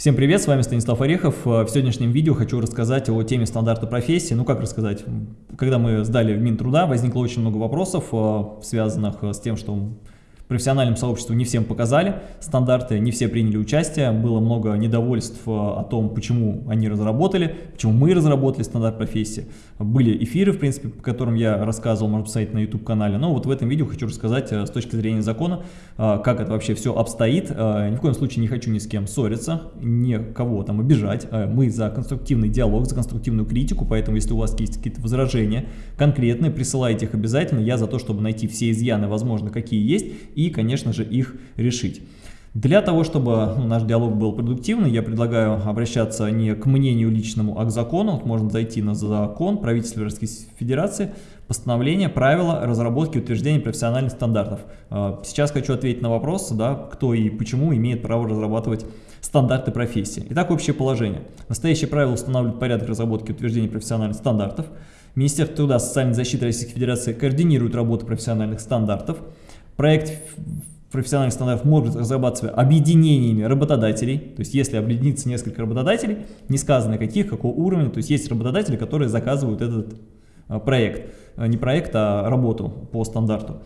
Всем привет, с вами Станислав Орехов. В сегодняшнем видео хочу рассказать о теме стандарта профессии. Ну как рассказать? Когда мы сдали в Минтруда, возникло очень много вопросов, э, связанных с тем, что профессиональному сообществу не всем показали стандарты, не все приняли участие, было много недовольств э, о том, почему они разработали, почему мы разработали стандарт профессии. Были эфиры, в принципе, по которым я рассказывал, можно посмотреть на YouTube-канале, но вот в этом видео хочу рассказать э, с точки зрения закона, э, как это вообще все обстоит. Ни в коем случае не хочу ни с кем ссориться, никого там обижать. Мы за конструктивный диалог, за конструктивную критику, поэтому если у вас есть какие-то возражения конкретные, присылайте их обязательно. Я за то, чтобы найти все изъяны, возможно, какие есть, и, конечно же, их решить. Для того, чтобы ну, наш диалог был продуктивный, я предлагаю обращаться не к мнению личному, а к закону. Можно зайти на закон правительства Российской Федерации, постановление, правила разработки и утверждения профессиональных стандартов. А, сейчас хочу ответить на вопрос, да, кто и почему имеет право разрабатывать стандарты профессии. Итак, общее положение. Настоящее правило устанавливает порядок разработки и утверждения профессиональных стандартов. Министерство труда и социальной защиты Российской Федерации координирует работу профессиональных стандартов. Проект профессиональных стандартов может разрабатываться объединениями работодателей, то есть если объединится несколько работодателей, не сказано каких, какого уровня, то есть есть работодатели, которые заказывают этот а, проект, а, не проект, а работу по стандарту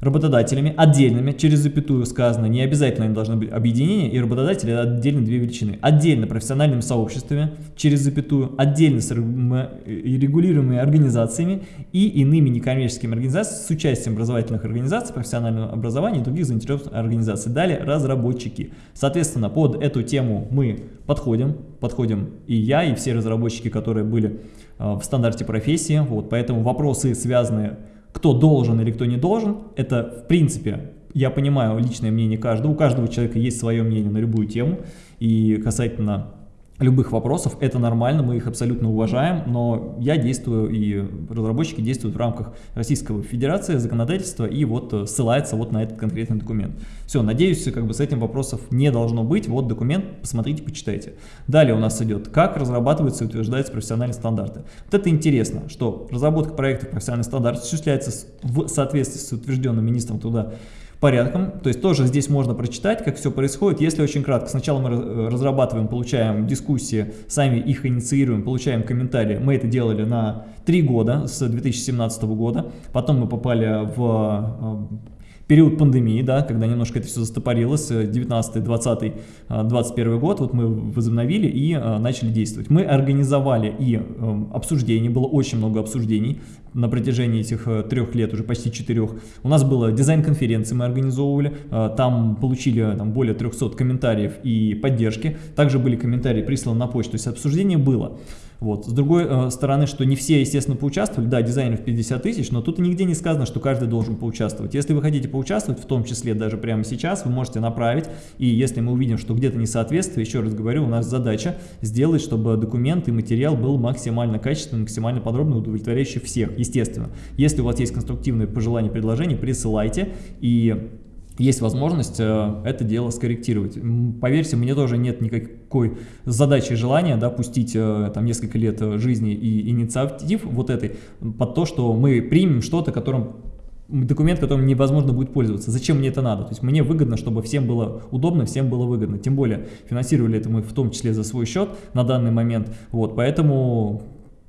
работодателями отдельными, через запятую сказано, не обязательно они должны быть объединения, и работодатели это отдельно две величины. Отдельно профессиональными сообществами, через запятую, отдельно с регулируемыми организациями и иными некоммерческими организациями с участием образовательных организаций, профессионального образования и других заинтересованных организаций. Далее разработчики. Соответственно, под эту тему мы подходим, подходим и я, и все разработчики, которые были а, в стандарте профессии. Вот, поэтому вопросы, связанные кто должен или кто не должен, это в принципе, я понимаю личное мнение каждого, у каждого человека есть свое мнение на любую тему, и касательно любых вопросов, это нормально, мы их абсолютно уважаем, но я действую и разработчики действуют в рамках Российской Федерации, законодательства и вот э, ссылается вот на этот конкретный документ. Все, надеюсь, как бы с этим вопросов не должно быть, вот документ, посмотрите, почитайте. Далее у нас идет, как разрабатываются и утверждаются профессиональные стандарты. Вот это интересно, что разработка проектов профессиональных стандартов осуществляется в соответствии с утвержденным министром труда порядком. То есть тоже здесь можно прочитать, как все происходит. Если очень кратко, сначала мы э, разрабатываем, получаем дискуссии, сами их инициируем, получаем комментарии. Мы это делали на три года, с 2017 года. Потом мы попали в э, период пандемии, да, когда немножко это все застопорилось, 19, 20, 21 год, вот мы возобновили и а, начали действовать. Мы организовали и э, обсуждение, было очень много обсуждений на протяжении этих э, трех лет, уже почти четырех. У нас было дизайн-конференции мы организовывали, э, там получили там, более 300 комментариев и поддержки, также были комментарии присланы на почту, то есть обсуждение было. Вот. С другой э, стороны, что не все, естественно, поучаствовали, да, дизайнеров 50 тысяч, но тут нигде не сказано, что каждый должен поучаствовать. Если вы хотите поучаствовать, в том числе даже прямо сейчас, вы можете направить, и если мы увидим, что где-то несоответствие, еще раз говорю, у нас задача сделать, чтобы документ и материал был максимально качественным, максимально подробно удовлетворяющий всех, естественно. Если у вас есть конструктивные пожелания, предложения, присылайте, и есть возможность э, это дело скорректировать. Поверьте, мне тоже нет никакой задачи желания да, пустить э, там, несколько лет э, жизни и инициатив вот этой под то, что мы примем что-то, которым документ, которым невозможно будет пользоваться. Зачем мне это надо? То есть мне выгодно, чтобы всем было удобно, всем было выгодно. Тем более финансировали это мы в том числе за свой счет на данный момент. Вот, поэтому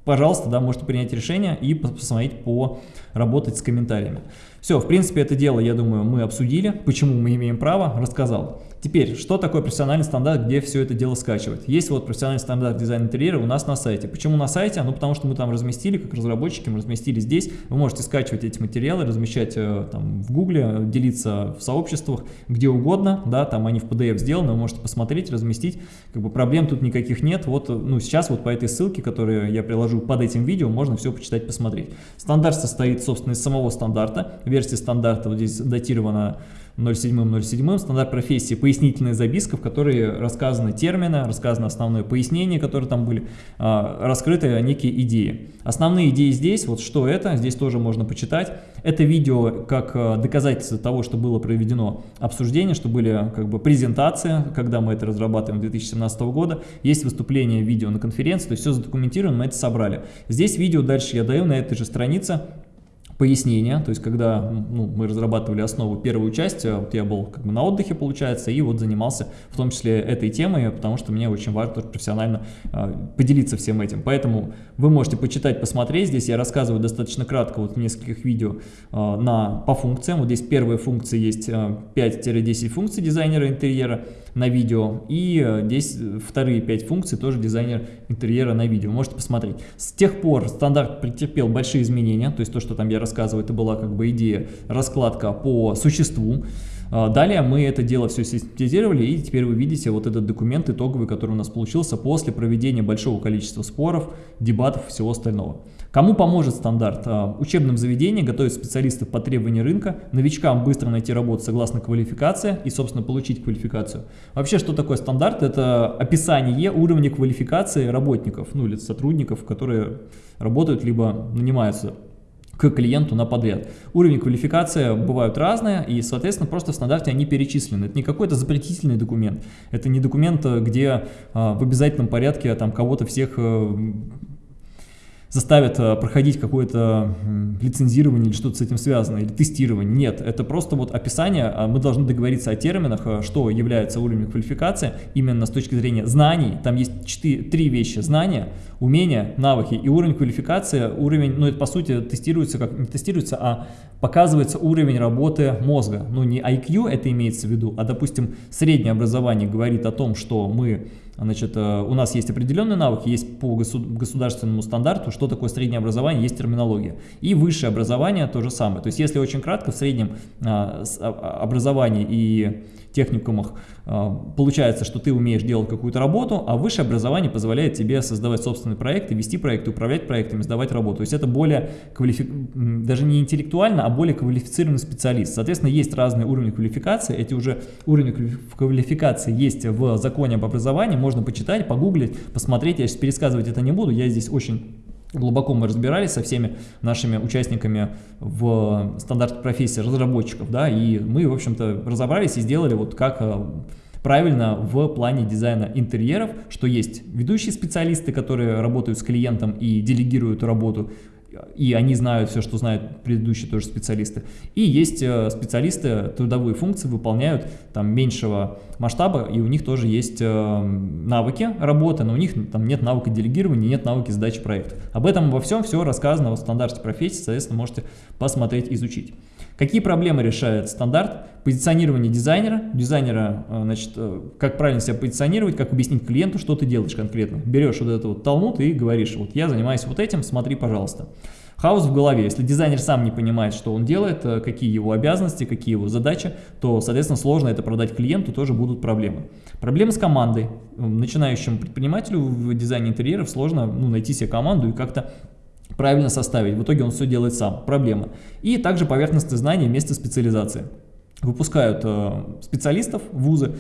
пожалуйста, да, можете принять решение и посмотреть по работать с комментариями. Все, в принципе, это дело, я думаю, мы обсудили, почему мы имеем право, рассказал. Теперь, что такое профессиональный стандарт, где все это дело скачивать? Есть вот профессиональный стандарт дизайна интерьера у нас на сайте. Почему на сайте? Ну, потому что мы там разместили, как разработчики, мы разместили здесь. Вы можете скачивать эти материалы, размещать э, там в гугле, делиться в сообществах, где угодно, да, там они в PDF сделаны, вы можете посмотреть, разместить. Как бы проблем тут никаких нет. Вот, ну, сейчас вот по этой ссылке, которую я приложу под этим видео, можно все почитать, посмотреть. Стандарт состоит, собственно, из самого стандарта. Версия стандарта вот здесь датирована 07.07, стандарт профессии, пояснительная записка, в которой рассказаны термины, рассказано основное пояснение, которые там были, а, раскрыты некие идеи. Основные идеи здесь, вот что это, здесь тоже можно почитать. Это видео как а, доказательство того, что было проведено обсуждение, что были как бы презентации, когда мы это разрабатываем 2017 года. Есть выступление видео на конференции, то есть все задокументировано, мы это собрали. Здесь видео дальше я даю на этой же странице пояснения, то есть когда ну, мы разрабатывали основу первую часть, вот я был как бы на отдыхе, получается, и вот занимался в том числе этой темой, потому что мне очень важно профессионально э, поделиться всем этим. Поэтому вы можете почитать, посмотреть, здесь я рассказываю достаточно кратко вот в нескольких видео э, на, по функциям, вот здесь первые функции есть э, 5-10 функций дизайнера интерьера на видео, и э, здесь вторые 5 функций тоже дизайнер интерьера на видео, можете посмотреть. С тех пор стандарт претерпел большие изменения, то есть то, что там я рассказываю, это была как бы идея раскладка по существу. А, далее мы это дело все систематизировали, и теперь вы видите вот этот документ итоговый, который у нас получился после проведения большого количества споров, дебатов и всего остального. Кому поможет стандарт? А, учебным заведениям готовить специалистов по требованию рынка, новичкам быстро найти работу согласно квалификации и, собственно, получить квалификацию. Вообще, что такое стандарт? Это описание уровня квалификации работников, ну или сотрудников, которые работают либо нанимаются к клиенту на подряд. Уровень квалификации бывают разные, и, соответственно, просто в стандарте они перечислены. Это не какой-то запретительный документ, это не документ, где а, в обязательном порядке там кого-то всех э, заставят э, проходить какое-то лицензирование или что-то с этим связано, или тестирование. Нет, это просто вот описание, а мы должны договориться о терминах, э, что является уровнем квалификации, именно с точки зрения знаний. Там есть 4, три вещи. Знания, умения, навыки и уровень квалификации. Уровень, ну это по сути тестируется, как не тестируется, а показывается уровень работы мозга. Ну не IQ это имеется в виду, а допустим среднее образование говорит о том, что мы Значит, э, у нас есть определенные навыки, есть по государственному стандарту, что такое среднее образование, есть терминология. И высшее образование то же самое. То есть, если очень кратко, в среднем а, а, образовании и техникумах а, получается, что ты умеешь делать какую-то работу, а высшее образование позволяет тебе создавать собственные проекты, вести проекты, управлять проектами, сдавать работу. То есть это более, квалифи... даже не интеллектуально, а более квалифицированный специалист. Соответственно, есть разные уровни квалификации, эти уже уровни квалификации есть в законе об образовании, можно почитать, погуглить, посмотреть, я сейчас пересказывать это не буду, я здесь очень Глубоко мы разбирались со всеми нашими участниками в стандарте профессии разработчиков, да, и мы, в общем-то, разобрались и сделали вот как э, правильно в плане дизайна интерьеров, что есть ведущие специалисты, которые работают с клиентом и делегируют работу, и они знают все, что знают предыдущие тоже специалисты. И есть э, специалисты, трудовые функции выполняют там меньшего масштаба, и у них тоже есть э, навыки работы, но у них там нет навыка делегирования, нет навыки сдачи проектов. Об этом во всем все рассказано в стандарте профессии, соответственно, можете посмотреть, изучить. Какие проблемы решает стандарт? Позиционирование дизайнера. Дизайнера, э, значит, как правильно себя позиционировать, как объяснить клиенту, что ты делаешь конкретно. Берешь вот этот вот талмуд и говоришь, вот я занимаюсь вот этим, смотри, пожалуйста. Хаос в голове. Если дизайнер сам не понимает, что он делает, э, какие его обязанности, какие его задачи, то, соответственно, сложно это продать клиенту, тоже будут проблемы. Проблемы с командой. Начинающему предпринимателю в дизайне интерьеров сложно ну, найти себе команду и как-то правильно составить. В итоге он все делает сам. Проблема. И также поверхностные знания вместо специализации. Выпускают э, специалистов вузы,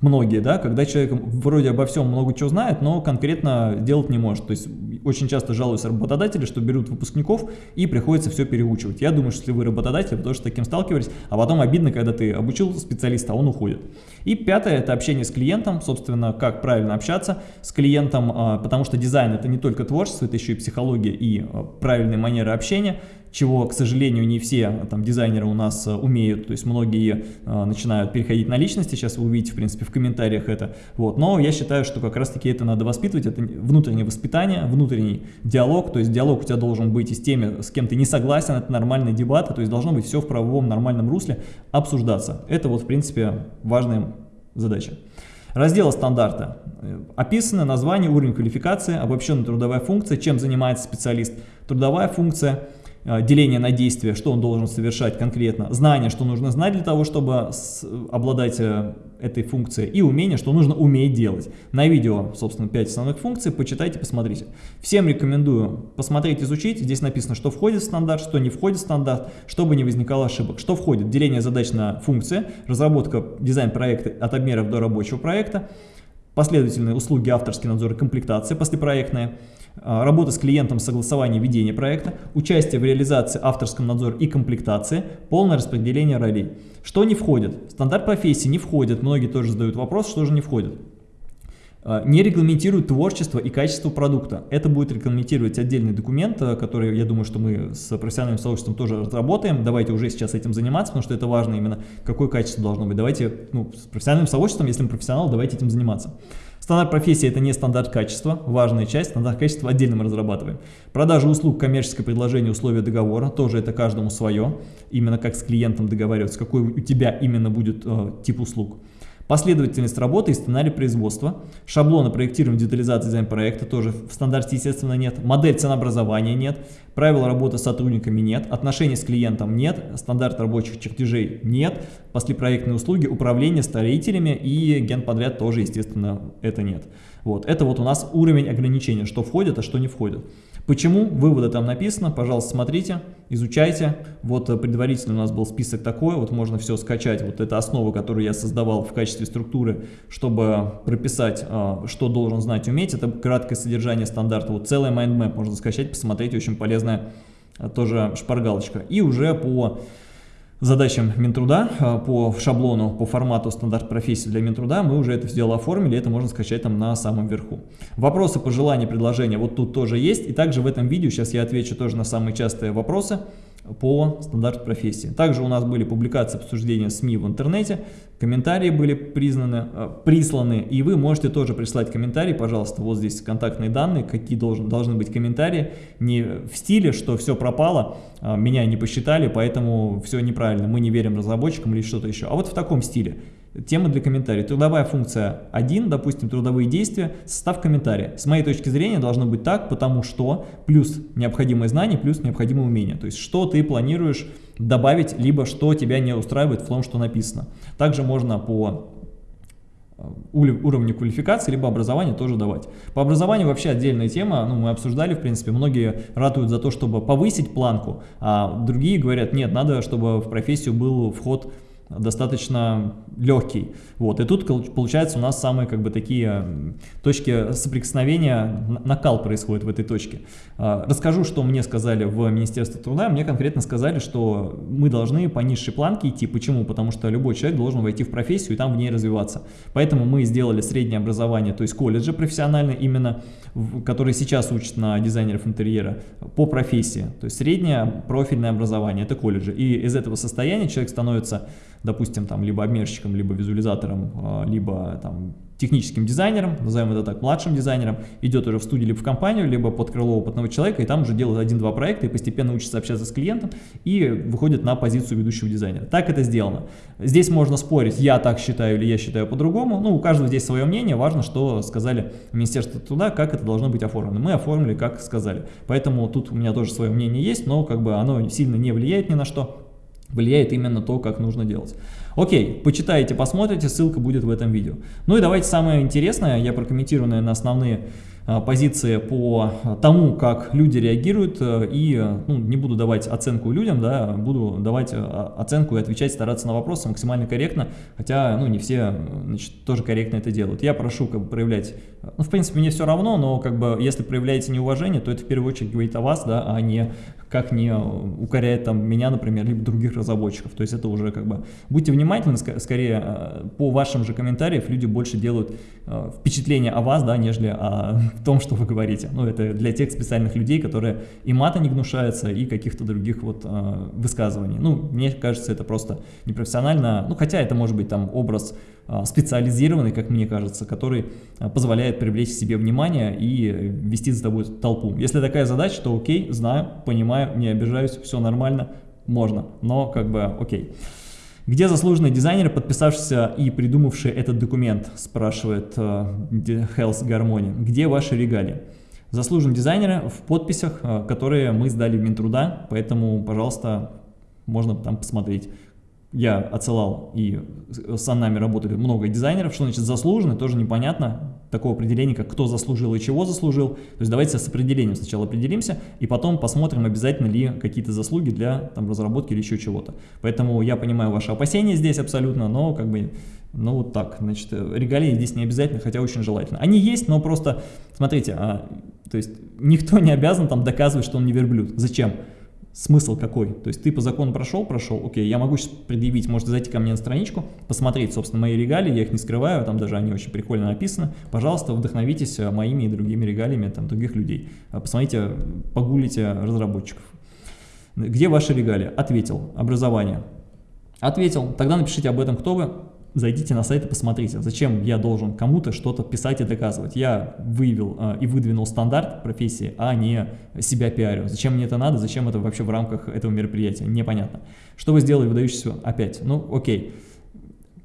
многие, да, когда человек вроде обо всем много чего знает, но конкретно делать не может. То есть очень часто жалуются работодатели, что берут выпускников и приходится все переучивать. Я думаю, что если вы работодатель, вы тоже с таким сталкивались, а потом обидно, когда ты обучил специалиста, он уходит. И пятое – это общение с клиентом, собственно, как правильно общаться с клиентом, а, потому что дизайн – это не только творчество, это еще и психология и а, правильные манеры общения чего, к сожалению, не все там, дизайнеры у нас э, умеют, то есть многие э, начинают переходить на личности, сейчас вы увидите, в принципе, в комментариях это, вот, но я считаю, что как раз-таки это надо воспитывать, это внутреннее воспитание, внутренний диалог, то есть диалог у тебя должен быть и с теми, с кем ты не согласен, это нормальные дебаты, то есть должно быть все в правовом нормальном русле обсуждаться, это вот, в принципе, важная задача. Раздел стандарта. Описано название, уровень квалификации, обобщенная трудовая функция, чем занимается специалист, трудовая функция – Э, деление на действие, что он должен совершать конкретно, знание, что нужно знать для того, чтобы обладать э, этой функцией, и умение, что нужно уметь делать. На видео, собственно, 5 основных функций, почитайте, посмотрите. Всем рекомендую посмотреть, изучить. Здесь написано, что входит в стандарт, что не входит в стандарт, чтобы не возникало ошибок. Что входит? Деление задач на функции, разработка дизайн-проекта от обмеров до рабочего проекта, последовательные услуги, авторский надзор и комплектация послепроектная, а, работа с клиентом, согласование ведения проекта, участие в реализации, авторском надзоре и комплектации, полное распределение ролей. Что не входит? Стандарт профессии не входит, многие тоже задают вопрос, что же не входит. А, не регламентирует творчество и качество продукта. Это будет регламентировать отдельный документ, а, который, я думаю, что мы с профессиональным сообществом тоже разработаем. Давайте уже сейчас этим заниматься, потому что это важно именно, какое качество должно быть. Давайте, ну, с профессиональным сообществом, если мы профессионал, давайте этим заниматься. Стандарт профессии – это не стандарт качества, важная часть, стандарт качества отдельно мы разрабатываем. Продажа услуг, коммерческое предложение, условия договора, тоже это каждому свое, именно как с клиентом договариваться, какой у тебя именно будет э, тип услуг. Последовательность работы и сценарий производства. Шаблоны проектирования, детализации, дизайн проекта тоже в стандарте, естественно, нет. Модель ценообразования нет. Правила работы с сотрудниками нет. Отношений с клиентом нет. Стандарт рабочих чертежей нет. Послепроектные услуги, управление строителями и генподряд тоже, естественно, это нет. Вот. Это вот у нас уровень ограничения, что входит, а что не входит. Почему? Выводы там написано, пожалуйста, смотрите, изучайте. Вот э, предварительно у нас был список такой, вот можно все скачать. Вот это основа, которую я создавал в качестве структуры, чтобы прописать, а, что должен знать, уметь. Это краткое содержание стандарта. Вот целый mind map можно скачать, посмотреть, очень полезная а, тоже шпаргалочка. И уже по задачам Минтруда а, по шаблону, по формату стандарт профессии для Минтруда, мы уже это все дело оформили, это можно скачать там на самом верху. Вопросы, пожелания, предложения вот тут тоже есть, и также в этом видео сейчас я отвечу тоже на самые частые вопросы по стандарту профессии. Также у нас были публикации обсуждения СМИ в интернете, комментарии были признаны, э, присланы, и вы можете тоже прислать комментарии, пожалуйста, вот здесь контактные данные, какие должен, должны быть комментарии, не в стиле, что все пропало, э, меня не посчитали, поэтому все неправильно, мы не верим разработчикам или что-то еще, а вот в таком стиле. Тема для комментариев. Трудовая функция 1, допустим, трудовые действия, состав комментария. С моей точки зрения должно быть так, потому что плюс необходимые знания, плюс необходимые умения. То есть, что ты планируешь добавить, либо что тебя не устраивает в том, что написано. Также можно по э, уровню квалификации, либо образования тоже давать. По образованию вообще отдельная тема, ну, мы обсуждали, в принципе, многие ратуют за то, чтобы повысить планку, а другие говорят, нет, надо, чтобы в профессию был вход достаточно легкий. Вот. И тут получается у нас самые как бы такие точки соприкосновения, накал происходит в этой точке. А, расскажу, что мне сказали в Министерстве труда. Мне конкретно сказали, что мы должны по низшей планке идти. Почему? Потому что любой человек должен войти в профессию и там в ней развиваться. Поэтому мы сделали среднее образование, то есть колледжи профессиональные именно, которые сейчас учат на дизайнеров интерьера по профессии. То есть среднее профильное образование, это колледжи. И из этого состояния человек становится допустим, там, либо обмерщиком, либо визуализатором, а, либо там, техническим дизайнером, назовем это так, младшим дизайнером, идет уже в студию, либо в компанию, либо под крыло опытного человека, и там уже делает один-два проекта, и постепенно учится общаться с клиентом, и выходит на позицию ведущего дизайнера. Так это сделано. Здесь можно спорить, я так считаю или я считаю по-другому, ну, у каждого здесь свое мнение, важно, что сказали Министерство труда, как это должно быть оформлено. Мы оформили, как сказали. Поэтому тут у меня тоже свое мнение есть, но как бы оно сильно не влияет ни на что влияет именно то, как нужно делать. Окей, почитайте, посмотрите, ссылка будет в этом видео. Ну и давайте самое интересное, я прокомментирую, наверное, основные а, позиции по тому, как люди реагируют, э, и ну, не буду давать оценку людям, да, буду давать э, оценку и отвечать, стараться на вопросы максимально корректно, хотя ну, не все значит, тоже корректно это делают. Я прошу как бы, проявлять, ну, в принципе, мне все равно, но как бы, если проявляете неуважение, то это в первую очередь говорит о вас, да, а не как не укоряет там меня, например, либо других разработчиков. То есть это уже как бы... Будьте внимательны, скорее э, по вашим же комментариям люди больше делают э, впечатление о вас, да, нежели о том, что вы говорите. Ну, это для тех специальных людей, которые и мата не гнушаются, и каких-то других вот э, высказываний. Ну, мне кажется, это просто непрофессионально. Ну, хотя это может быть там образ специализированный, как мне кажется, который позволяет привлечь себе внимание и вести за тобой толпу. Если такая задача, то окей, знаю, понимаю, не обижаюсь, все нормально, можно, но как бы окей. Где заслуженный дизайнер, подписавшийся и придумавший этот документ, спрашивает uh, Health Harmony. Где ваши регалии? Заслуженные дизайнеры в подписях, которые мы сдали в Минтруда, поэтому, пожалуйста, можно там посмотреть я отсылал, и с нами работали много дизайнеров, что значит заслуженный, тоже непонятно, такого определения, как кто заслужил и чего заслужил. То есть давайте с определением сначала определимся, и потом посмотрим, обязательно ли какие-то заслуги для там, разработки или еще чего-то. Поэтому я понимаю ваши опасения здесь абсолютно, но как бы, ну вот так, значит, регалии здесь не обязательно, хотя очень желательно. Они есть, но просто, смотрите, а, то есть никто не обязан там доказывать, что он не верблюд. Зачем? Смысл какой? То есть ты по закону прошел, прошел, окей, я могу сейчас предъявить, можете зайти ко мне на страничку, посмотреть, собственно, мои регалии, я их не скрываю, там даже они очень прикольно написаны. Пожалуйста, вдохновитесь э, моими и другими регалиями там, других людей. Э, посмотрите, погуглите разработчиков. Где ваши регалии? Ответил. Образование. Ответил. Тогда напишите об этом, кто вы зайдите на сайт и посмотрите, зачем я должен кому-то что-то писать и доказывать. Я выявил э, и выдвинул стандарт профессии, а не себя пиарю. Зачем мне это надо, зачем это вообще в рамках этого мероприятия, непонятно. Что вы сделали выдающийся опять? Ну, окей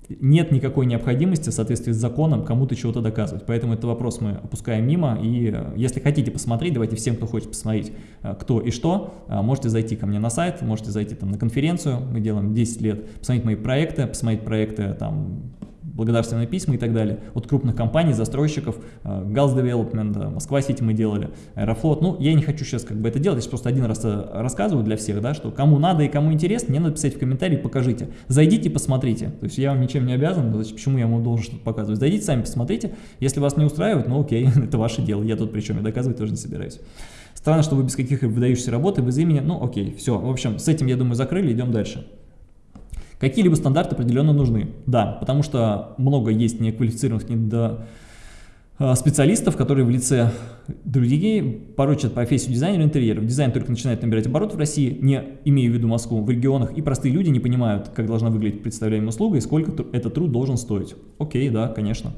нет никакой необходимости в соответствии с законом кому-то чего-то доказывать. Поэтому этот вопрос мы опускаем мимо. И э, если хотите посмотреть, давайте всем, кто хочет посмотреть, э, кто и что, э, можете зайти ко мне на сайт, можете зайти там на конференцию, мы делаем 10 лет, посмотреть мои проекты, посмотреть проекты там благодарственные письма и так далее от крупных компаний, застройщиков, э, Галс Development, Москва Сити мы делали, Аэрофлот. Ну, я не хочу сейчас как бы это делать, я просто один раз э, рассказываю для всех, да, что кому надо и кому интересно, мне надо писать в комментарии, покажите. Зайдите, посмотрите. То есть я вам ничем не обязан, почему я вам должен что-то показывать. Зайдите, сами посмотрите. Если вас не устраивает, ну окей, это ваше дело. Я тут причем, я доказывать тоже не собираюсь. Странно, что вы без каких выдающихся работы, без имени. Ну окей, все. В общем, с этим, я думаю, закрыли, идем дальше. Какие-либо стандарты определенно нужны, да, потому что много есть неквалифицированных недо а, специалистов, которые в лице других порочат профессию дизайнера интерьеров. Дизайн только начинает набирать оборот в России, не имея в виду Москву, в регионах, и простые люди не понимают, как должна выглядеть представляемая услуга и сколько этот труд должен стоить. Окей, да, конечно.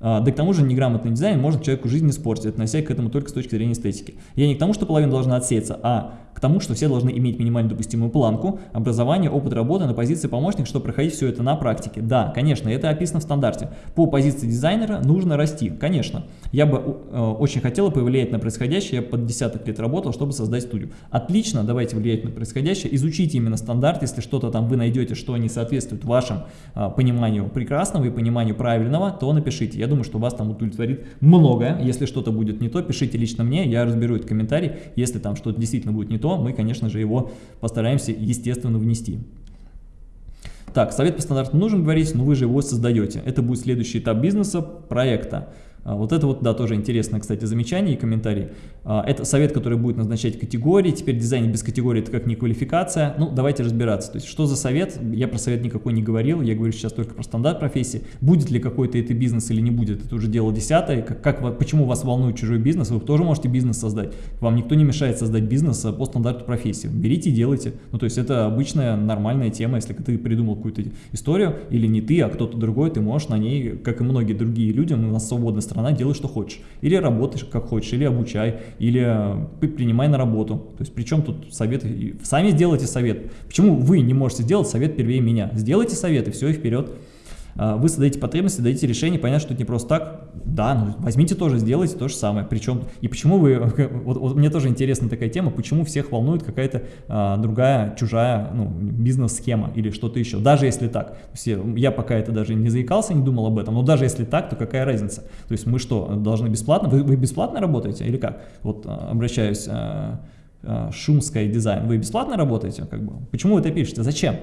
А, да к тому же неграмотный дизайн может человеку жизнь испортить, относясь к этому только с точки зрения эстетики. Я не к тому, что половина должна отсеяться, а тому, что все должны иметь минимально допустимую планку, образование, опыт работы на позиции помощника, чтобы проходить все это на практике. Да, конечно, это описано в стандарте. По позиции дизайнера нужно расти, конечно. Я бы э, очень хотела повлиять на происходящее, я под десяток лет работал, чтобы создать студию. Отлично, давайте влиять на происходящее, изучите именно стандарт, если что-то там вы найдете, что не соответствует вашему э, пониманию прекрасного и пониманию правильного, то напишите. Я думаю, что вас там удовлетворит многое. Если что-то будет не то, пишите лично мне, я разберу это в комментарии. Если там что-то действительно будет не то, мы, конечно же, его постараемся, естественно, внести. Так, совет по стандарту нужен говорить, но вы же его создаете. Это будет следующий этап бизнеса, проекта. А, вот это вот, да, тоже интересное, кстати, замечание и комментарий. А, это совет, который будет назначать категории. Теперь дизайн без категории – это как не квалификация. Ну, давайте разбираться. То есть, что за совет? Я про совет никакой не говорил. Я говорю сейчас только про стандарт профессии. Будет ли какой-то это бизнес или не будет, это уже дело десятое. Как, как, почему вас волнует чужой бизнес? Вы тоже можете бизнес создать. Вам никто не мешает создать бизнес по стандарту профессии. Берите и делайте. Ну, то есть, это обычная нормальная тема. Если ты придумал какую-то историю, или не ты, а кто-то другой, ты можешь на ней, как и многие другие люди, у нас свободная страна, делай что хочешь. Или работаешь как хочешь, или обучай, или э, принимай на работу. То есть причем тут совет, сами сделайте совет. Почему вы не можете сделать совет первее меня? Сделайте совет и все, и вперед. А, вы создаете потребности, даете решение, понятно, что это не просто так, да, ну возьмите тоже, сделайте то же самое, причем, и почему вы, вот, вот мне тоже интересна такая тема, почему всех волнует какая-то а, другая, чужая, ну, бизнес-схема или что-то еще, даже если так, все, я пока это даже не заикался, не думал об этом, но даже если так, то какая разница, то есть мы что, должны бесплатно, вы, вы бесплатно работаете или как, вот а, обращаюсь, а, а, Шумская дизайн, вы бесплатно работаете, как бы, почему вы это пишете, зачем?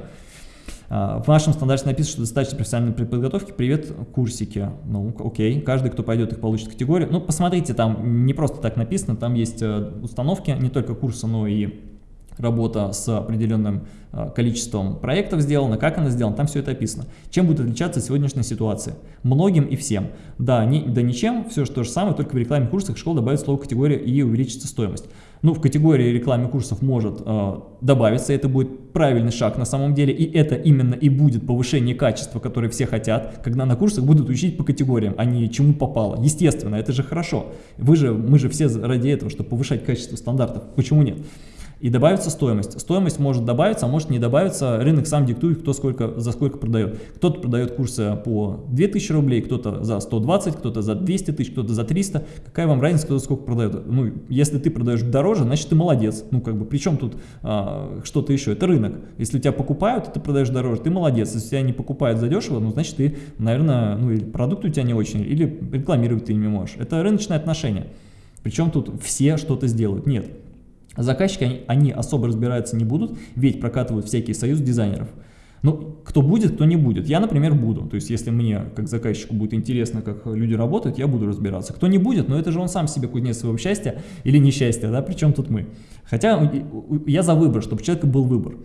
А, в нашем стандарте написано, что достаточно профессиональной подготовки. Привет, курсики. Ну, окей, каждый, кто пойдет, их получит категорию. Ну, посмотрите, там не просто так написано, там есть э, установки, не только курса, но и работа с определенным э, количеством проектов сделана, как она сделана, там все это описано. Чем будет отличаться сегодняшняя ситуация? Многим и всем. Да, не, да ничем, все то же самое, только в рекламе курсах школ добавить слово категория и увеличится стоимость. Ну, в категории рекламы курсов может э, добавиться, это будет правильный шаг на самом деле, и это именно и будет повышение качества, которое все хотят, когда на курсах будут учить по категориям, а не чему попало. Естественно, это же хорошо. Вы же, мы же все ради этого, чтобы повышать качество стандартов. Почему нет? И добавится стоимость. Стоимость может добавиться, а может не добавиться. Рынок сам диктует, кто сколько, за сколько продает. Кто-то продает курсы по 2000 рублей, кто-то за 120, кто-то за 200 тысяч, кто-то за 300. Какая вам разница, кто сколько продает? Ну, если ты продаешь дороже, значит ты молодец. Ну, как бы, причем тут а, что-то еще? Это рынок. Если тебя покупают, ты продаешь дороже, ты молодец. Если тебя не покупают задешево, ну, значит ты, наверное, ну, или продукт у тебя не очень, или рекламировать ты не можешь. Это рыночное отношение. Причем тут все что-то сделают. Нет. Заказчики, они, они особо разбираться не будут, ведь прокатывают всякие союз дизайнеров. Ну, кто будет, кто не будет. Я, например, буду. То есть, если мне, как заказчику, будет интересно, как люди работают, я буду разбираться. Кто не будет, но это же он сам себе кузнец своего счастья или несчастья, да, причем тут мы. Хотя я за выбор, чтобы у человека был выбор.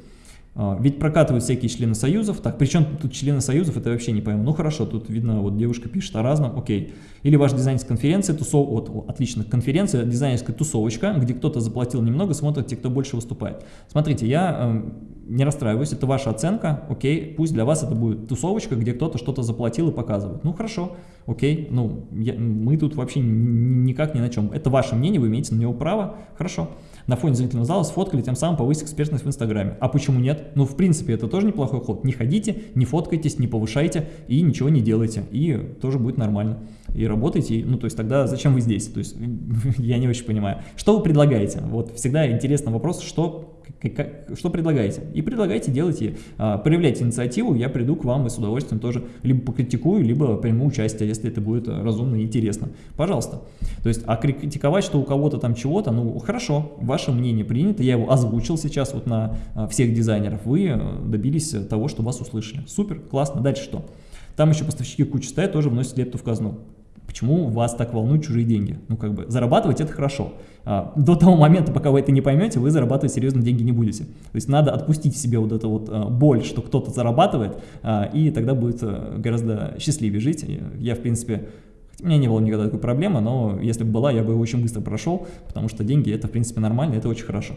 А, ведь прокатывают всякие члены союзов, так, причем тут члены союзов, это вообще не пойму. Ну хорошо, тут видно, вот девушка пишет о разном, окей. Или ваш дизайнерская конференция, тусов, вот, отлично, конференция, дизайнерская тусовочка, где кто-то заплатил немного, смотрят те, кто больше выступает. Смотрите, я э, не расстраиваюсь, это ваша оценка, окей, пусть для вас это будет тусовочка, где кто-то что-то заплатил и показывает. Ну хорошо, окей, ну я, мы тут вообще никак ни на чем. Это ваше мнение, вы имеете на него право, хорошо на фоне зрительного зала сфоткали, тем самым повысить экспертность в Инстаграме. А почему нет? Ну, в принципе, это тоже неплохой ход. Не ходите, не фоткайтесь, не повышайте и ничего не делайте. И тоже будет нормально. И работайте, ну, то есть тогда зачем вы здесь? То есть я не очень понимаю. Что вы предлагаете? Вот всегда интересный вопрос, что что предлагаете? И предлагайте, делайте, а, проявляйте инициативу, я приду к вам и с удовольствием тоже либо покритикую, либо приму участие, если это будет разумно и интересно. Пожалуйста. То есть, а критиковать, что у кого-то там чего-то, ну хорошо, ваше мнение принято, я его озвучил сейчас вот на а, всех дизайнеров, вы э, добились того, что вас услышали. Супер, классно, дальше что? Там еще поставщики куча стоят, тоже вносят лепту в казну. Почему вас так волнуют чужие деньги? Ну, как бы, зарабатывать это хорошо. А, до того момента, пока вы это не поймете, вы зарабатывать серьезно деньги не будете. То есть надо отпустить себе вот эту вот а, боль, что кто-то зарабатывает, а, и тогда будет гораздо счастливее жить. Я, в принципе, у меня не было никогда такой проблемы, но если бы была, я бы очень быстро прошел, потому что деньги это, в принципе, нормально, это очень хорошо.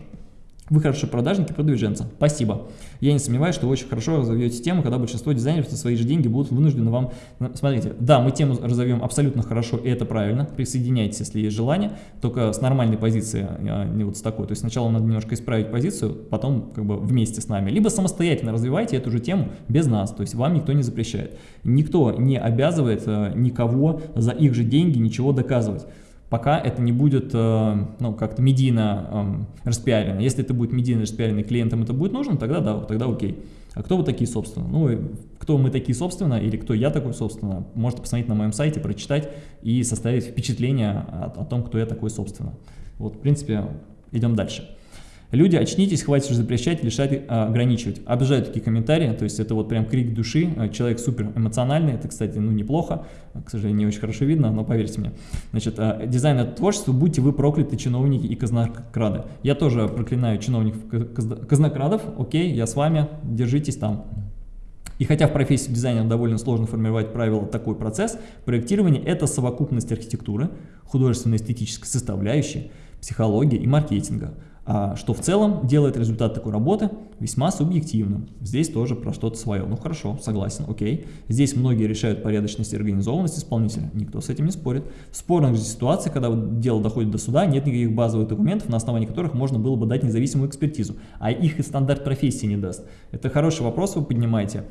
Вы хорошие продажники, продвиженцы. Спасибо. Я не сомневаюсь, что вы очень хорошо разовьете тему, когда большинство дизайнеров за свои же деньги будут вынуждены вам... Смотрите, да, мы тему разовьем абсолютно хорошо, и это правильно. Присоединяйтесь, если есть желание, только с нормальной позиции, а не вот с такой. То есть сначала надо немножко исправить позицию, потом как бы вместе с нами. Либо самостоятельно развивайте эту же тему без нас, то есть вам никто не запрещает. Никто не обязывает э, никого за их же деньги ничего доказывать пока это не будет э, ну, как-то медийно э, распиарено. Если это будет медийно распиарено и клиентам это будет нужно, тогда да, тогда окей. А кто вы такие, собственно? Ну, кто мы такие, собственно, или кто я такой, собственно, можете посмотреть на моем сайте, прочитать и составить впечатление о, о том, кто я такой, собственно. Вот, в принципе, идем дальше. Люди, очнитесь, хватит запрещать, лишать, а, ограничивать. Обожаю такие комментарии, то есть это вот прям крик души, а, человек супер эмоциональный, это, кстати, ну неплохо, к сожалению, не очень хорошо видно, но поверьте мне. Значит, а, дизайн это творчество, будьте вы прокляты, чиновники и казнокрады. Я тоже проклинаю чиновников казнокрадов, окей, я с вами, держитесь там. И хотя в профессии дизайнера довольно сложно формировать правила такой процесс, проектирование – это совокупность архитектуры, художественно-эстетической составляющей, психологии и маркетинга – что в целом делает результат такой работы весьма субъективным. Здесь тоже про что-то свое. Ну хорошо, согласен, окей. Здесь многие решают порядочность и организованность исполнителя, никто с этим не спорит. В спорных же ситуациях, когда дело доходит до суда, нет никаких базовых документов, на основании которых можно было бы дать независимую экспертизу, а их и стандарт профессии не даст. Это хороший вопрос вы поднимаете.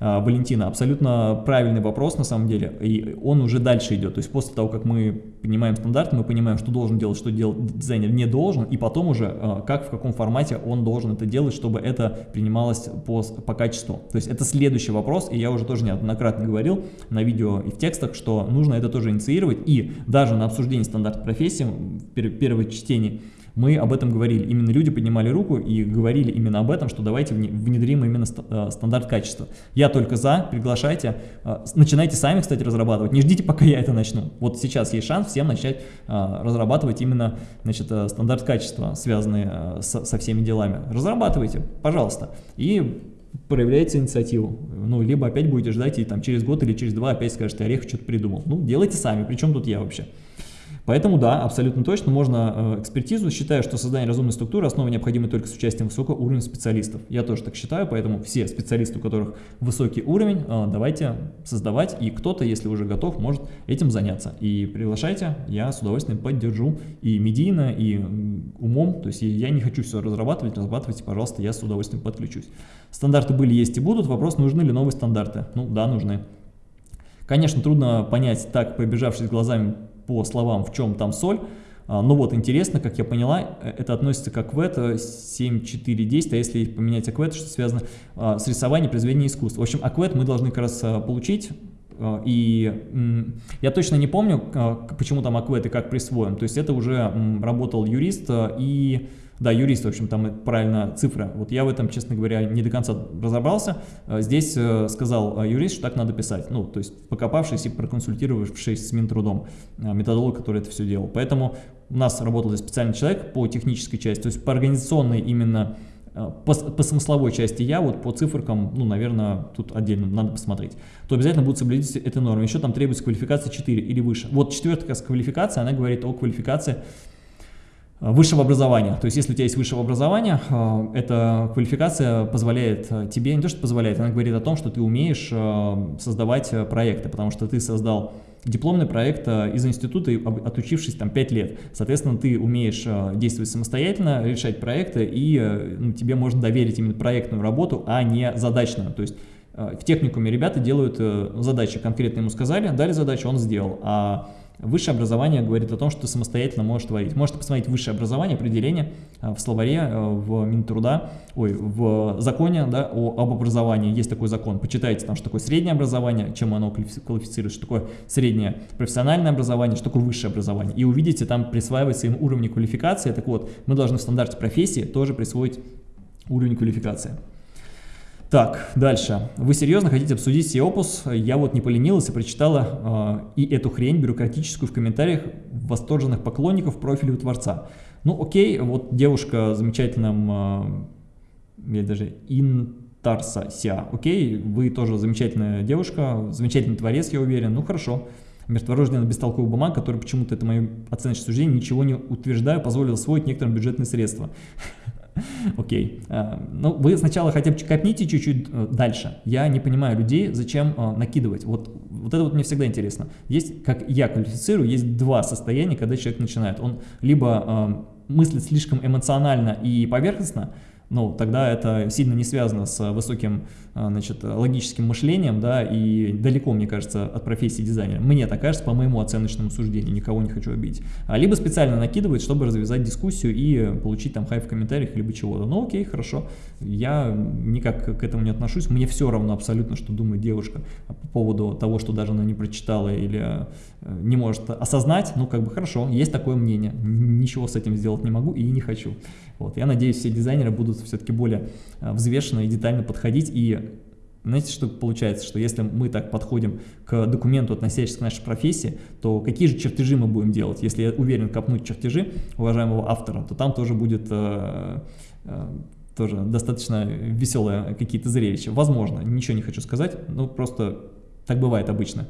А, Валентина, абсолютно правильный вопрос на самом деле, и он уже дальше идет, то есть после того, как мы понимаем стандарт, мы понимаем, что должен делать, что делать дизайнер не должен, и потом уже а, как, в каком формате он должен это делать, чтобы это принималось по, по качеству. То есть это следующий вопрос, и я уже тоже неоднократно говорил на видео и в текстах, что нужно это тоже инициировать, и даже на обсуждении стандарта профессии, первое чтение, мы об этом говорили. Именно люди поднимали руку и говорили именно об этом, что давайте внедрим именно э, стандарт качества. Я только за, приглашайте, э, начинайте сами, кстати, разрабатывать, не ждите, пока я это начну. Вот сейчас есть шанс всем начать э, разрабатывать именно значит, стандарт качества, связанный со, со всеми делами. Разрабатывайте, пожалуйста, и проявляйте инициативу. Ну, либо опять будете ждать, и там через год или через два опять скажете, Орех что-то придумал. Ну, делайте сами, причем тут я вообще. Поэтому да, абсолютно точно можно э, экспертизу. Считаю, что создание разумной структуры основа необходимо только с участием высокого уровня специалистов. Я тоже так считаю, поэтому все специалисты, у которых высокий уровень, э, давайте создавать. И кто-то, если уже готов, может этим заняться. И приглашайте, я с удовольствием поддержу и медийно, и умом. То есть я не хочу все разрабатывать, разрабатывайте, пожалуйста, я с удовольствием подключусь. Стандарты были, есть и будут. Вопрос, нужны ли новые стандарты? Ну да, нужны. Конечно, трудно понять так, побежавшись глазами по словам, в чем там соль. А, ну вот, интересно, как я поняла, э, это относится к АКВЭТ 7.4.10, а если поменять АКВЭТ, что связано а, с рисованием, произведением искусства. В общем, АКВЭТ мы должны как раз а, получить, и я точно не помню, почему там АКВЭТ и как присвоен. То есть это уже работал юрист, и Да, юрист, в общем, там правильно цифра. Вот я в этом, честно говоря, не до конца разобрался. Э, здесь э, сказал э, юрист, что так надо писать. Ну, то есть покопавшись и проконсультировавшись с Минтрудом, методолог, который это все делал. Поэтому у нас работал здесь специальный человек по технической части, то есть по организационной именно по, по смысловой части я, вот по циферкам, ну, наверное, тут отдельно надо посмотреть, то обязательно будут соблюдить этой нормы. Еще там требуется квалификация 4 или выше. Вот четвертая квалификация, она говорит о квалификации Э, высшего образования. То есть, если у тебя есть высшее образование, э, эта квалификация позволяет э, тебе, не то что позволяет, она говорит о том, что ты умеешь создавать проекты, потому что ты создал дипломный проект из института, отучившись там 5 лет. Соответственно, ты умеешь действовать самостоятельно, решать проекты, и ну, тебе можно доверить именно проектную работу, а не задачную. То есть, в техникуме ребята делают задачи, конкретно ему сказали, дали задачу, он сделал. А Высшее образование говорит о том, что ты самостоятельно можешь творить. Можете посмотреть высшее образование, определение э, в словаре, э, в Минтруда, ой, в законе да, о, об образовании. Есть такой закон. Почитайте там, что такое среднее образование, чем оно квалифицирует, что такое среднее профессиональное образование, что такое высшее образование. И увидите, там присваивается им уровень квалификации. Так вот, мы должны в стандарте профессии тоже присвоить уровень квалификации. Так, дальше. Вы серьезно хотите обсудить Сиопус? Я вот не поленилась и прочитала э, и эту хрень бюрократическую в комментариях восторженных поклонников профиля у Творца. Ну окей, вот девушка замечательным, э, я даже Интарса Ся, окей, вы тоже замечательная девушка, замечательный творец, я уверен, ну хорошо. Мертворожденная бестолковая бумага, который почему-то, это мое оценочное суждение, ничего не утверждаю, позволил освоить некоторым бюджетные средства. Окей. Okay. Ну, вы сначала хотя бы копните чуть-чуть э, дальше. Я не понимаю людей, зачем э, накидывать. Вот, вот это вот мне всегда интересно. Есть, как я квалифицирую, есть два состояния, когда человек начинает. Он либо э, мыслит слишком эмоционально и поверхностно, ну, тогда это сильно не связано с высоким значит, логическим мышлением, да, и далеко, мне кажется, от профессии дизайнера. Мне так кажется, по моему оценочному суждению, никого не хочу обидеть. А либо специально накидывает, чтобы развязать дискуссию и получить там хай в комментариях, либо чего-то. Ну, окей, хорошо, я никак к этому не отношусь, мне все равно абсолютно, что думает девушка по поводу того, что даже она не прочитала или э, не может осознать, ну, как бы хорошо, есть такое мнение, ничего с этим сделать не могу и не хочу. Вот, я надеюсь, все дизайнеры будут все-таки более э, взвешенно и детально подходить. И знаете, что получается, что если мы так подходим к документу, относящемуся к нашей профессии, то какие же чертежи мы будем делать? Если я уверен копнуть чертежи уважаемого автора, то там тоже будет... Э, э, тоже достаточно веселые какие-то зрелища. Возможно, ничего не хочу сказать, но просто так бывает обычно.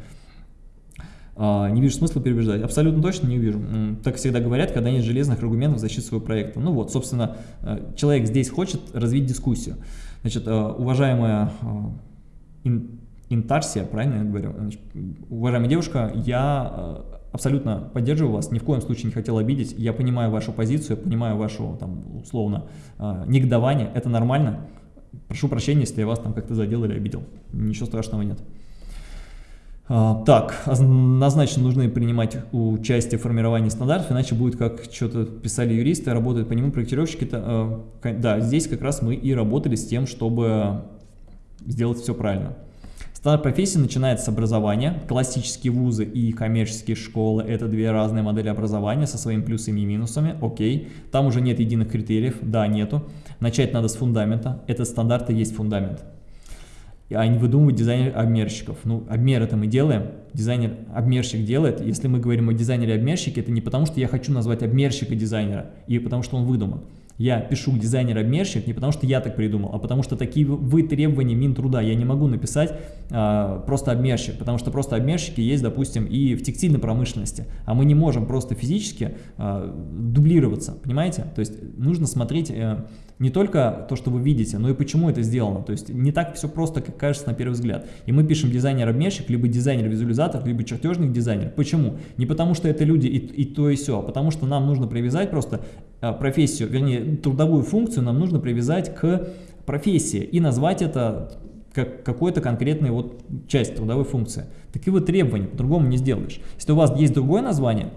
А, не вижу смысла переубеждать. Абсолютно точно не вижу. Так всегда говорят, когда нет железных аргументов в защиту своего проекта. Ну вот, собственно, э, человек здесь хочет развить дискуссию. Значит, э, уважаемая э, Интарсия, правильно я говорю? Значит, уважаемая девушка, я абсолютно поддерживаю вас, ни в коем случае не хотел обидеть. Я понимаю вашу позицию, я понимаю вашу, там, условно, негодование. Это нормально. Прошу прощения, если я вас там как-то задел или обидел. Ничего страшного нет. А, так, однозначно нужны принимать участие в формировании стандартов, иначе будет, как что-то писали юристы, работают по нему проектировщики. э, да, здесь как раз мы и работали с тем, чтобы сделать все правильно. Стандарт профессии начинается с образования. Классические вузы и коммерческие школы – это две разные модели образования со своими плюсами и минусами. Окей. Там уже нет единых критериев. Да, нету. Начать надо с фундамента. Этот стандарт и есть фундамент а не выдумывать дизайнер-обмерщиков. Ну, обмер это мы делаем, дизайнер-обмерщик делает. Если мы говорим о дизайнере-обмерщике, это не потому, что я хочу назвать обмерщика дизайнера, и потому что он выдуман. Я пишу дизайнер-обмерщик не потому, что я так придумал, а потому что такие вы требования Минтруда. Я не могу написать а, просто обмерщик, потому что просто обмерщики есть, допустим, и в текстильной промышленности. А мы не можем просто физически а, дублироваться, понимаете? То есть нужно смотреть а, не только то, что вы видите, но и почему это сделано. То есть не так все просто, как кажется на первый взгляд. И мы пишем дизайнер-обмерщик, либо дизайнер-визуализатор, либо чертежник дизайнер. Почему? Не потому что это люди и, и то, и все, а потому что нам нужно привязать просто а, профессию, вернее, трудовую функцию нам нужно привязать к профессии и назвать это как какой-то конкретной вот часть трудовой функции. Такие вот требования, по-другому не сделаешь. Если у вас есть другое название,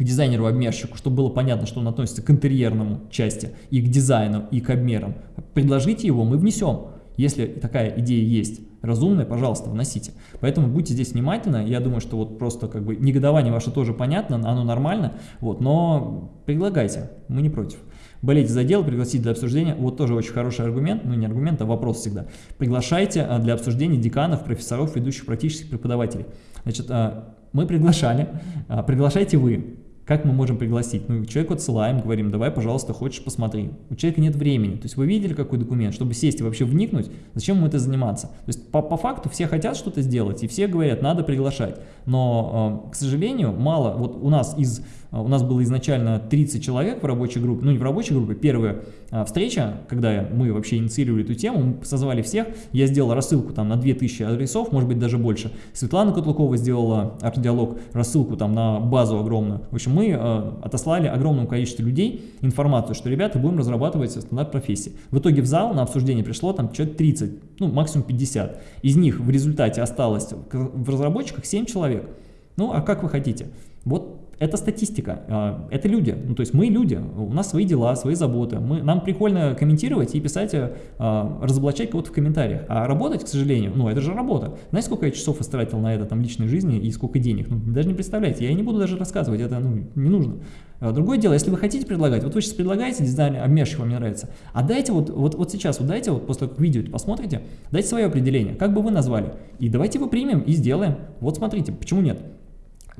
к дизайнеру-обмерщику, чтобы было понятно, что он относится к интерьерному части, и к дизайну, и к обмерам, предложите его, мы внесем, если такая идея есть. разумное, пожалуйста, вносите. Поэтому будьте здесь внимательны, я думаю, что вот просто как бы негодование ваше тоже понятно, оно нормально, вот, но предлагайте, мы не против. Болеть за дело, пригласить для обсуждения, вот тоже очень хороший аргумент, ну не аргумент, а вопрос всегда. Приглашайте а, для обсуждения деканов, профессоров, ведущих практических преподавателей. Значит, а, мы приглашали, а, приглашайте вы. Как мы можем пригласить? Ну, человеку отсылаем, говорим, давай, пожалуйста, хочешь, посмотри. У человека нет времени. То есть вы видели какой документ, чтобы сесть и вообще вникнуть, зачем ему это заниматься? То есть по, по факту все хотят что-то сделать, и все говорят, надо приглашать. Но, к сожалению, мало, вот у нас из у нас было изначально 30 человек в рабочей группе, ну не в рабочей группе, первая а, встреча, когда мы вообще инициировали эту тему, мы созвали всех, я сделал рассылку там на 2000 адресов, может быть даже больше. Светлана Котлукова сделала арт-диалог, рассылку там на базу огромную. В общем, мы э, отослали огромному количеству людей информацию, что, ребята, будем разрабатывать стандарт профессии. В итоге в зал на обсуждение пришло там человек 30, ну максимум 50. Из них в результате осталось в разработчиках 7 человек. Ну, а как вы хотите? Вот это статистика, а, это люди, ну то есть мы люди, у нас свои дела, свои заботы, мы, нам прикольно комментировать и писать, а, разоблачать кого-то в комментариях, а работать, к сожалению, ну это же работа. Знаете, сколько я часов истратил на это, там, личной жизни и сколько денег, ну даже не представляете, я не буду даже рассказывать, это ну, не нужно. А, другое дело, если вы хотите предлагать, вот вы сейчас предлагаете дизайн, обмерщик вам не нравится, а дайте вот, вот, вот сейчас, вот дайте, вот после видео посмотрите, дайте свое определение, как бы вы назвали, и давайте его примем и сделаем. Вот смотрите, почему нет?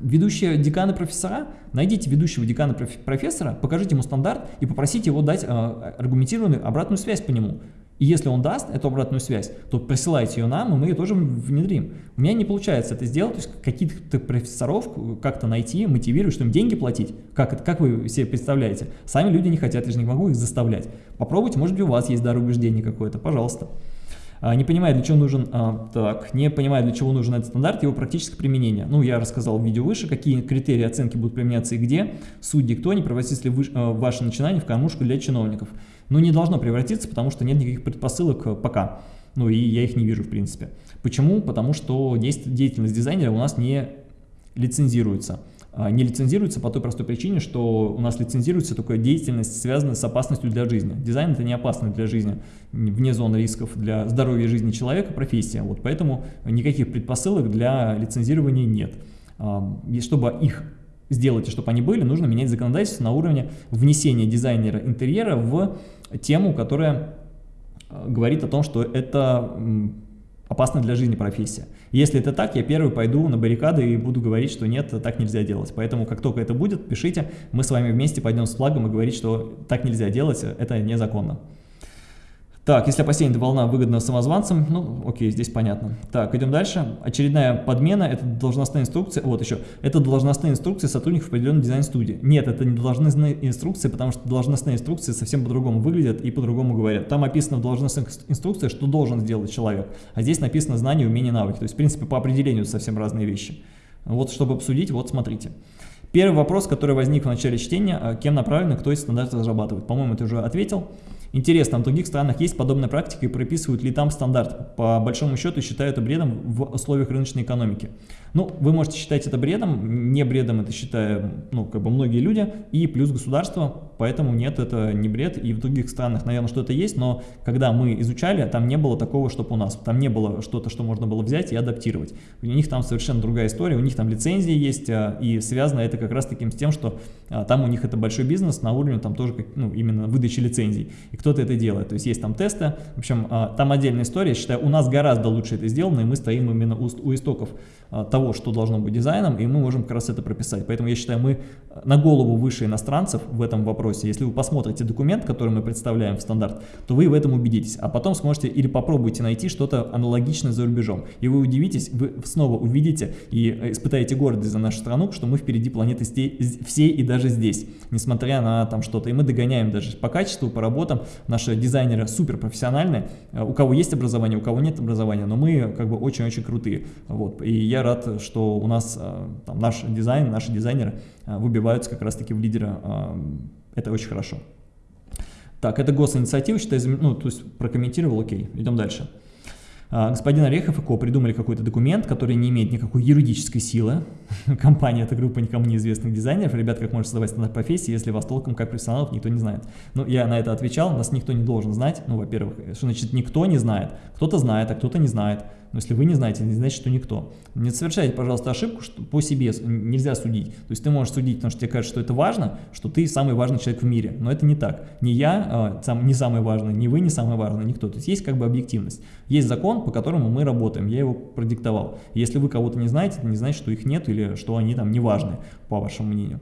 Ведущие деканы профессора, найдите ведущего декана профессора, покажите ему стандарт и попросите его дать э, аргументированную обратную связь по нему. И если он даст эту обратную связь, то присылайте ее нам, и мы ее тоже внедрим. У меня не получается это сделать, то есть каких-то профессоров как-то найти, мотивировать, что им деньги платить. Как, это, как вы себе представляете? Сами люди не хотят, я же не могу их заставлять. Попробуйте, может быть у вас есть дар убеждения какое-то, пожалуйста. А, не понимает, для чего нужен, а, так, не понимает, для чего нужен этот стандарт, его практическое применение. Ну, я рассказал в видео выше, какие критерии оценки будут применяться и где. Судьи кто, не превратится ли а, ваше начинание в кормушку для чиновников. Но не должно превратиться, потому что нет никаких предпосылок пока. Ну, и я их не вижу, в принципе. Почему? Потому что деятельность дизайнера у нас не лицензируется. А, не лицензируется по той простой причине, что у нас лицензируется только деятельность, связанная с опасностью для жизни. Дизайн это не опасно для жизни, вне зоны рисков для здоровья жизни человека, профессия. Вот поэтому никаких предпосылок для лицензирования нет. А, и чтобы их сделать, и чтобы они были, нужно менять законодательство на уровне внесения дизайнера интерьера в тему, которая а, говорит о том, что это опасна для жизни профессия. Если это так, я первый пойду на баррикады и буду говорить, что нет, так нельзя делать. Поэтому как только это будет, пишите, мы с вами вместе пойдем с флагом и говорить, что так нельзя делать, это незаконно. Так, если опасение волна выгодна самозванцам, ну, окей, здесь понятно. Так, идем дальше. Очередная подмена, это должностная инструкция, вот еще, это должностная инструкция сотрудников определенной дизайн-студии. Нет, это не должностные инструкции, потому что должностные инструкции совсем по-другому выглядят и по-другому говорят. Там описано в должностных инструкциях, что должен сделать человек, а здесь написано знания, умения, навыки. То есть, в принципе, по определению совсем разные вещи. Вот, чтобы обсудить, вот смотрите. Первый вопрос, который возник в начале чтения, а кем направлен кто эти стандарты разрабатывает. По-моему, ты уже ответил. Интересно, в других странах есть подобная практика и прописывают ли там стандарт? По большому счету считают это бредом в условиях рыночной экономики. Ну, вы можете считать это бредом, не бредом это считают, ну, как бы многие люди, и плюс государство, поэтому нет, это не бред, и в других странах, наверное, что-то есть, но когда мы изучали, там не было такого, чтобы у нас, там не было что-то, что можно было взять и адаптировать. У них там совершенно другая история, у них там лицензии есть, а, и связано это как раз таким с тем, что а, там у них это большой бизнес на уровне там тоже, ну, именно выдачи лицензий, и кто-то это делает, то есть есть там тесты, в общем, а, там отдельная история, я считаю, у нас гораздо лучше это сделано, и мы стоим именно у, у истоков того, того, что должно быть дизайном, и мы можем как раз это прописать. Поэтому я считаю, мы на голову выше иностранцев в этом вопросе. Если вы посмотрите документ, который мы представляем в стандарт, то вы в этом убедитесь. А потом сможете или попробуйте найти что-то аналогичное за рубежом. И вы удивитесь, вы снова увидите и испытаете гордость за нашу страну, что мы впереди планеты всей и даже здесь, несмотря на там что-то. И мы догоняем даже по качеству, по работам. Наши дизайнеры супер профессиональные. У кого есть образование, у кого нет образования, но мы как бы очень-очень крутые. Вот. И я рад что у нас э, там, наш дизайн, наши дизайнеры э, выбиваются как раз-таки в лидера. Э, это очень хорошо. Так, это госинициатива, считаю, ну, то есть прокомментировал, окей, идем дальше. Господин Орехов и Ко придумали какой-то документ, который не имеет никакой юридической силы. Компания – это группа никому неизвестных дизайнеров. Ребят, как можно создавать стандарт профессии, если вас толком как профессионалов никто не знает? Ну, я на это отвечал, нас никто не должен знать. Ну, во-первых, что значит никто не знает? Кто-то знает, а кто-то не знает. Но если вы не знаете, не значит, что никто. Не совершайте, пожалуйста, ошибку, что по себе нельзя судить. То есть ты можешь судить, потому что тебе кажется, что это важно, что ты самый важный человек в мире. Но это не так. Не я а, сам, не самый важный, не вы не самый важный, никто. То есть есть как бы объективность. Есть закон, по которому мы работаем. Я его продиктовал. Если вы кого-то не знаете, это не значит, что их нет или что они там не важны, по вашему мнению.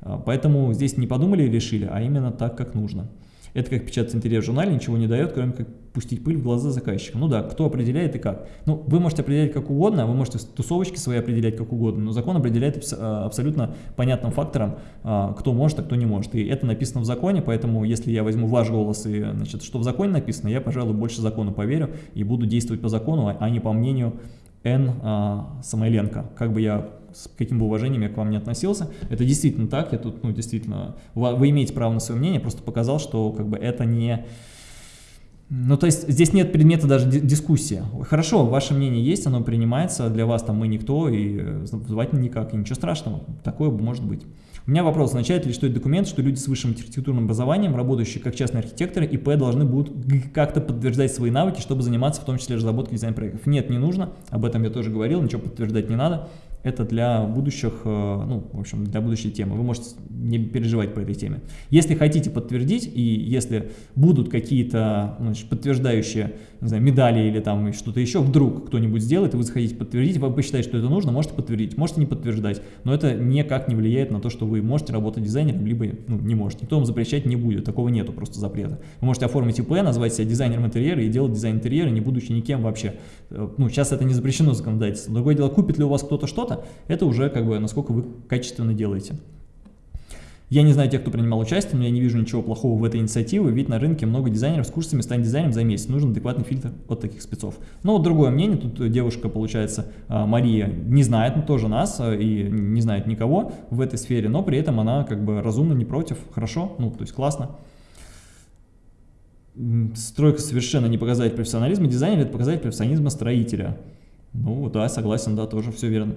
А, поэтому здесь не подумали и решили, а именно так, как нужно. Это как печатать интерьер в журнале, ничего не дает, кроме как пустить пыль в глаза заказчика. Ну да, кто определяет и как. Ну, вы можете определять как угодно, вы можете тусовочки свои определять как угодно, но закон определяет а, абсолютно понятным фактором, а, кто может, а кто не может. И это написано в законе, поэтому если я возьму ваш голос и, значит, что в законе написано, я, пожалуй, больше закону поверю и буду действовать по закону, а не по мнению Н. Самойленко. Как бы я с каким бы уважением я к вам не относился, это действительно так, я тут, ну, действительно, вы имеете право на свое мнение, просто показал, что, как бы, это не... Ну, то есть здесь нет предмета даже дискуссии. Хорошо, ваше мнение есть, оно принимается, для вас там мы никто, и э, звать никак, и ничего страшного, такое может быть. У меня вопрос, означает ли, что это документ, что люди с высшим архитектурным образованием, работающие как частные архитекторы, ИП должны будут как-то подтверждать свои навыки, чтобы заниматься в том числе разработкой дизайн-проектов? Нет, не нужно, об этом я тоже говорил, ничего подтверждать не надо это для будущих, э, ну, в общем, для будущей темы. Вы можете не переживать по этой теме. Если хотите подтвердить, и если будут какие-то подтверждающие, не знаю, медали или там что-то еще, вдруг кто-нибудь сделает, и вы захотите подтвердить, вы посчитаете, что это нужно, можете подтвердить, можете не подтверждать. Но это никак не влияет на то, что вы можете работать дизайнером, либо ну, не можете. Никто вам запрещать не будет, такого нету просто запрета. Вы можете оформить ИП, назвать себя дизайнером интерьера и делать дизайн интерьера, не будучи никем вообще. Э, ну, сейчас это не запрещено законодательством. Другое дело, купит ли у вас кто-то что-то, это уже как бы насколько вы качественно делаете. Я не знаю тех, кто принимал участие, но я не вижу ничего плохого в этой инициативе, ведь на рынке много дизайнеров с курсами «Стань дизайнером за месяц». Нужен адекватный фильтр от таких спецов. Но вот другое мнение, тут девушка, получается, а, Мария, не знает ну, тоже нас а, и не знает никого в этой сфере, но при этом она как бы разумно, не против, хорошо, ну, то есть классно. Стройка совершенно не показатель профессионализма дизайнера, это показатель профессионализма строителя. Ну да, согласен, да, тоже все верно.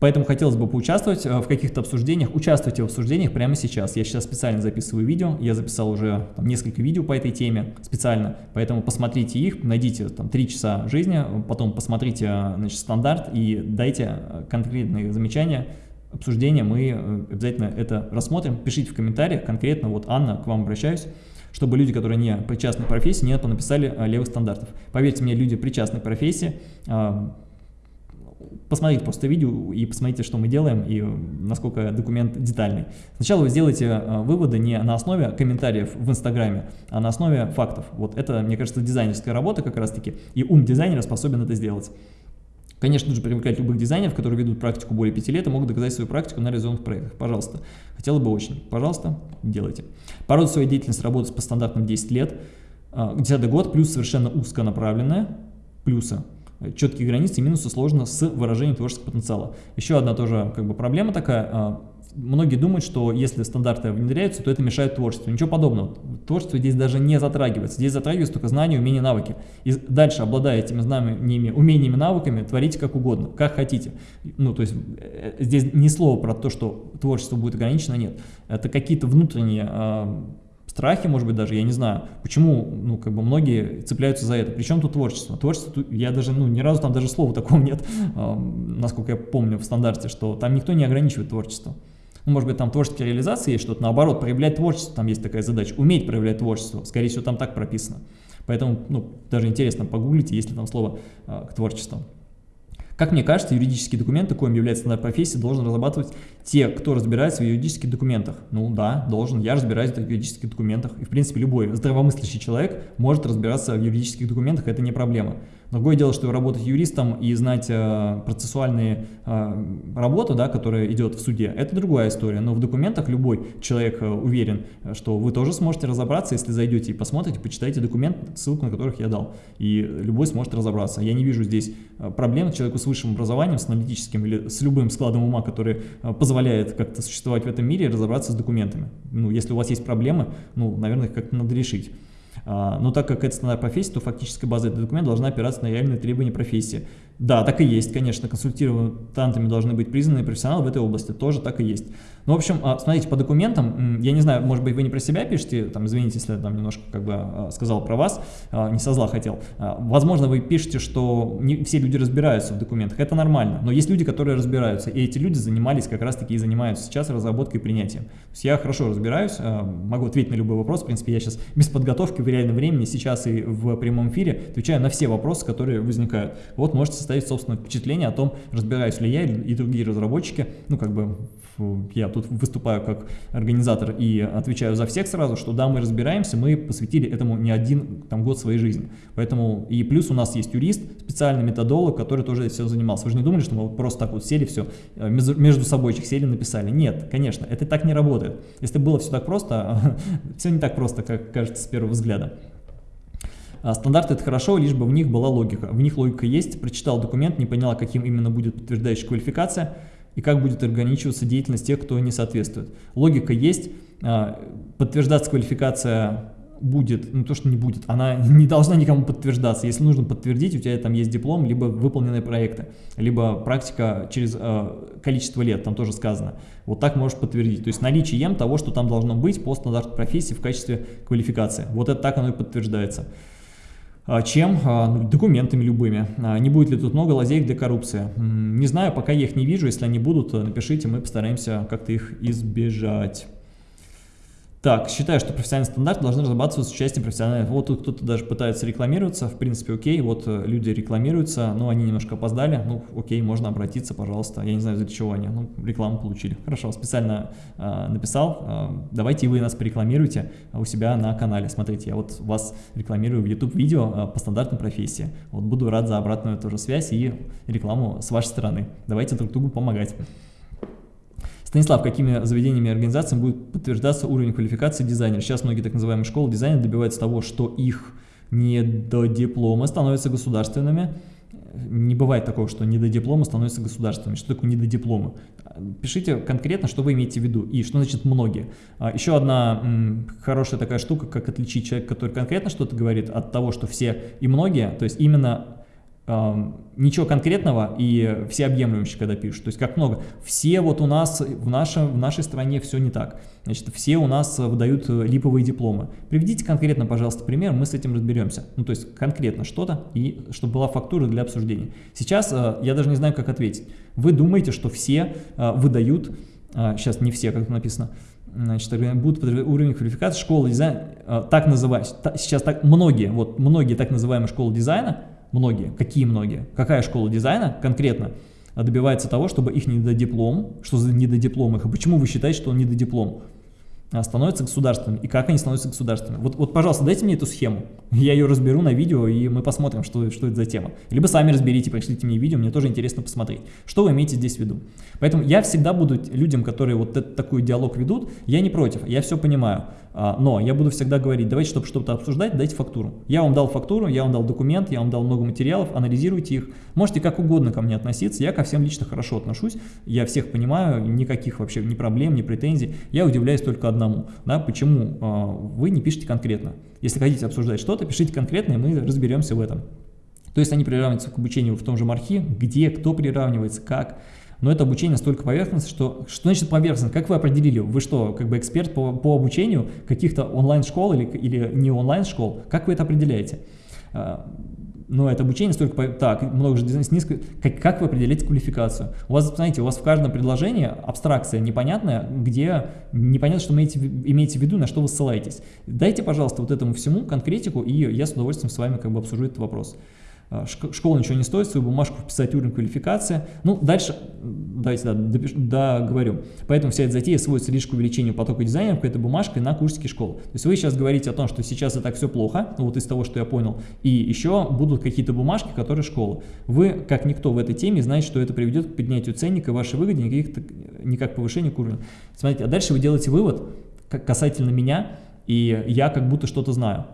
Поэтому хотелось бы поучаствовать э, в каких-то обсуждениях. Участвуйте в обсуждениях прямо сейчас. Я сейчас специально записываю видео. Я записал уже там, несколько видео по этой теме специально. Поэтому посмотрите их, найдите там 3 часа жизни, потом посмотрите э, значит, стандарт и дайте э, конкретные замечания, обсуждения. Мы обязательно это рассмотрим. Пишите в комментариях конкретно. Вот Анна, к вам обращаюсь чтобы люди, которые не причастны к профессии, не написали левых стандартов. Поверьте мне, люди причастны к профессии, посмотрите просто видео и посмотрите, что мы делаем и насколько документ детальный. Сначала вы сделаете э, выводы не на основе комментариев в Инстаграме, а на основе фактов. Вот это, мне кажется, дизайнерская работа как раз-таки, и ум дизайнера способен это сделать. Конечно, нужно привлекать любых дизайнеров, которые ведут практику более 5 лет и могут доказать свою практику на реализованных проектах. Пожалуйста. Хотела бы очень. Пожалуйста, делайте. По своей деятельности работать по стандартам 10 лет. 10 э, год, плюс совершенно узконаправленная, плюсы четкие границы и минусы сложно с выражением творческого потенциала. Еще одна тоже как бы проблема такая. А, многие думают, что если стандарты внедряются, то это мешает творчеству. Ничего подобного. Творчество здесь даже не затрагивается. Здесь затрагиваются только знания, умения, навыки. И дальше, обладая этими знаниями, умениями, навыками, творите как угодно, как хотите. Ну, то есть э, здесь ни слова про то, что творчество будет ограничено, нет. Это какие-то внутренние страхи, может быть, даже, я не знаю, почему, ну, как бы многие цепляются за это. Причем тут творчество? Творчество, я даже, ну, ни разу там даже слова такого нет, э, насколько я помню в стандарте, что там никто не ограничивает творчество. Ну, может быть, там творческая реализация есть что-то, наоборот, проявлять творчество, там есть такая задача, уметь проявлять творчество, скорее всего, там так прописано. Поэтому, ну, даже интересно, погуглите, есть ли там слово э, к творчеству. Как мне кажется, юридические документы, коим является стандарт профессии, должен разрабатывать те, кто разбирается в юридических документах. Ну да, должен, я разбираюсь в юридических документах. И в принципе любой здравомыслящий человек может разбираться в юридических документах, это не проблема. Другое дело, что работать юристом и знать э, процессуальные э, работу, да, которая идет в суде, это другая история. Но в документах любой человек э, уверен, что вы тоже сможете разобраться, если зайдете и посмотрите, почитайте документ, ссылку на которых я дал. И любой сможет разобраться. Я не вижу здесь э, проблем человеку с высшим образованием, с аналитическим или с любым складом ума, который э, позволяет как-то существовать в этом мире, разобраться с документами. Ну, если у вас есть проблемы, ну, наверное, их как-то надо решить. А, но так как это стандарт профессии, то фактическая база этого документа должна опираться на реальные требования профессии. Да, так и есть, конечно, консультантами должны быть признанные профессионалы в этой области, тоже так и есть. Ну, в общем, а, смотрите, по документам, я не знаю, может быть, вы не про себя пишете, там, извините, если я там немножко как бы а, сказал про вас, а, не со зла хотел. Возможно, вы пишете, что не все люди разбираются в документах, это нормально, но есть люди, которые разбираются, и эти люди занимались как раз-таки и занимаются сейчас разработкой и принятием. То есть я хорошо разбираюсь, могу ответить на любой вопрос, в принципе, я сейчас без подготовки в реальном времени, сейчас и в прямом эфире отвечаю на все вопросы, которые возникают. Вот можете составить собственное впечатление о том, разбираюсь ли я и другие разработчики, ну, как бы я тут выступаю как организатор и отвечаю за всех сразу, что да, мы разбираемся, мы посвятили этому не один там, год своей жизни. Поэтому и плюс у нас есть юрист, специальный методолог, который тоже все занимался. Вы же не думали, что мы просто так вот сели все, э, между собойчик сели, написали. Нет, конечно, это так не работает. Если было все так просто, все не так просто, как кажется с первого взгляда. А стандарты это хорошо, лишь бы в них была логика. В них логика есть, прочитал документ, не поняла, каким именно будет подтверждающая квалификация, и как будет ограничиваться деятельность тех, кто не соответствует. Логика есть, а, подтверждаться квалификация будет, ну то, что не будет, она не должна никому подтверждаться. Если нужно подтвердить, у тебя там есть диплом, либо выполненные проекты, либо практика через э, количество лет, там тоже сказано. Вот так можешь подтвердить. То есть наличием того, что там должно быть по стандарту профессии в качестве квалификации. Вот это так оно и подтверждается. А, чем а, ну, документами любыми. А, не будет ли тут много лазеек для коррупции? Не знаю, пока я их не вижу. Если они будут, напишите, мы постараемся как-то их избежать. Так, считаю, что профессиональный стандарт должны разрабатываться с участием профессиональных. Вот тут кто-то даже пытается рекламироваться, в принципе, окей, вот э, люди рекламируются, но они немножко опоздали, ну, окей, можно обратиться, пожалуйста, я не знаю, для чего они, ну, рекламу получили. Хорошо, специально э, написал, э, давайте вы нас порекламируйте у себя на канале, смотрите, я вот вас рекламирую в YouTube-видео э, по стандартной профессии, вот буду рад за обратную тоже связь и рекламу с вашей стороны, давайте друг другу помогать. Станислав, какими заведениями и организациями будет подтверждаться уровень квалификации дизайнера? Сейчас многие так называемые школы дизайна добиваются того, что их не до диплома становятся государственными. Не бывает такого, что не до диплома становятся государственными. Что такое не до диплома? Пишите конкретно, что вы имеете в виду и что значит многие. А, еще одна хорошая такая штука, как отличить человека, который конкретно что-то говорит, от того, что все и многие. То есть именно ничего конкретного и всеобъемлющего, когда пишут. То есть как много. Все вот у нас в, нашем, в нашей стране все не так. Значит, все у нас выдают э, липовые дипломы. Приведите конкретно, пожалуйста, пример, мы с этим разберемся. Ну, то есть конкретно что-то, и чтобы была фактура для обсуждения. Сейчас э, я даже не знаю, как ответить. Вы думаете, что все э, выдают, сейчас не все, как написано, значит, будут уровень квалификации школы дизайна, так называть, сейчас так многие, вот многие так называемые школы дизайна, многие, какие многие, какая школа дизайна конкретно добивается того, чтобы их недодиплом, что за недодиплом их, и почему вы считаете, что он недодиплом? А, становятся государственными, и как они становятся государственными. Вот, вот, пожалуйста, дайте мне эту схему, я ее разберу на видео, и мы посмотрим, что, что это за тема. Либо сами разберите, пришлите мне видео, мне тоже интересно посмотреть, что вы имеете здесь в виду. Поэтому я всегда буду людям, которые вот этот, такой диалог ведут, я не против, я все понимаю, но я буду всегда говорить, давайте, чтобы что-то обсуждать, дайте фактуру. Я вам дал фактуру, я вам дал документ, я вам дал много материалов, анализируйте их. Можете как угодно ко мне относиться, я ко всем лично хорошо отношусь, я всех понимаю, никаких вообще ни проблем, ни претензий. Я удивляюсь только одному, да, почему э, вы не пишете конкретно. Если хотите обсуждать что-то, пишите конкретно, и мы разберемся в этом. То есть они приравниваются к обучению в том же мархе, где, кто приравнивается, как. Но это обучение настолько поверхностно, что... Что значит поверхностно? Как вы определили? Вы что, как бы эксперт по, по обучению каких-то онлайн-школ или, или не онлайн-школ? Как вы это определяете? А, но это обучение столько, так, много же дизайн низко, как, как вы определяете квалификацию? У вас, знаете, у вас в каждом предложении абстракция непонятная, где непонятно, что вы имеете, имеете в виду, на что вы ссылаетесь. Дайте, пожалуйста, вот этому всему конкретику, и я с удовольствием с вами как бы обсужу этот вопрос. А, школа ничего не стоит, свою бумажку вписать уровень квалификации. Ну, дальше, давайте да, договорю. Да, Поэтому вся эта затея сводится лишь к увеличению потока дизайнеров этой бумажкой на курсике школы. То есть вы сейчас говорите о том, что сейчас это так все плохо, ну, вот из того, что я понял, и еще будут какие-то бумажки, которые школа. Вы, как никто в этой теме, знаете, что это приведет к поднятию ценника вашей выгоды, никаких, никак повышению к. Смотрите, а дальше вы делаете вывод касательно меня, и я как будто что-то знаю.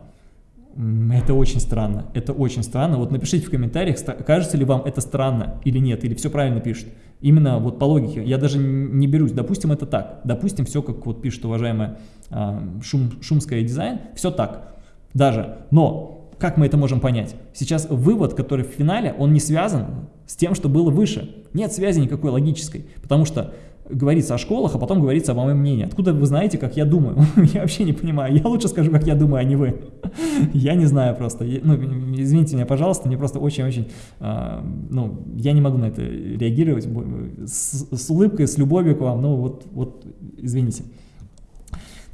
Это очень странно, это очень странно. Вот напишите в комментариях, кажется ли вам это странно или нет, или все правильно пишет. Именно вот по логике, я даже не берусь, допустим, это так. Допустим, все, как вот пишет уважаемая а, Шум, Шумская дизайн, все так. Даже, но как мы это можем понять? Сейчас вывод, который в финале, он не связан с тем, что было выше. Нет связи никакой логической, потому что говорится о школах, а потом говорится о моем мнении. Откуда вы знаете, как я думаю? я вообще не понимаю. Я лучше скажу, как я думаю, а не вы. я не знаю просто. ну, извините меня, пожалуйста, мне просто очень-очень... Э, ну, я не могу на это реагировать с, с улыбкой, с любовью к вам. Ну, вот, вот извините.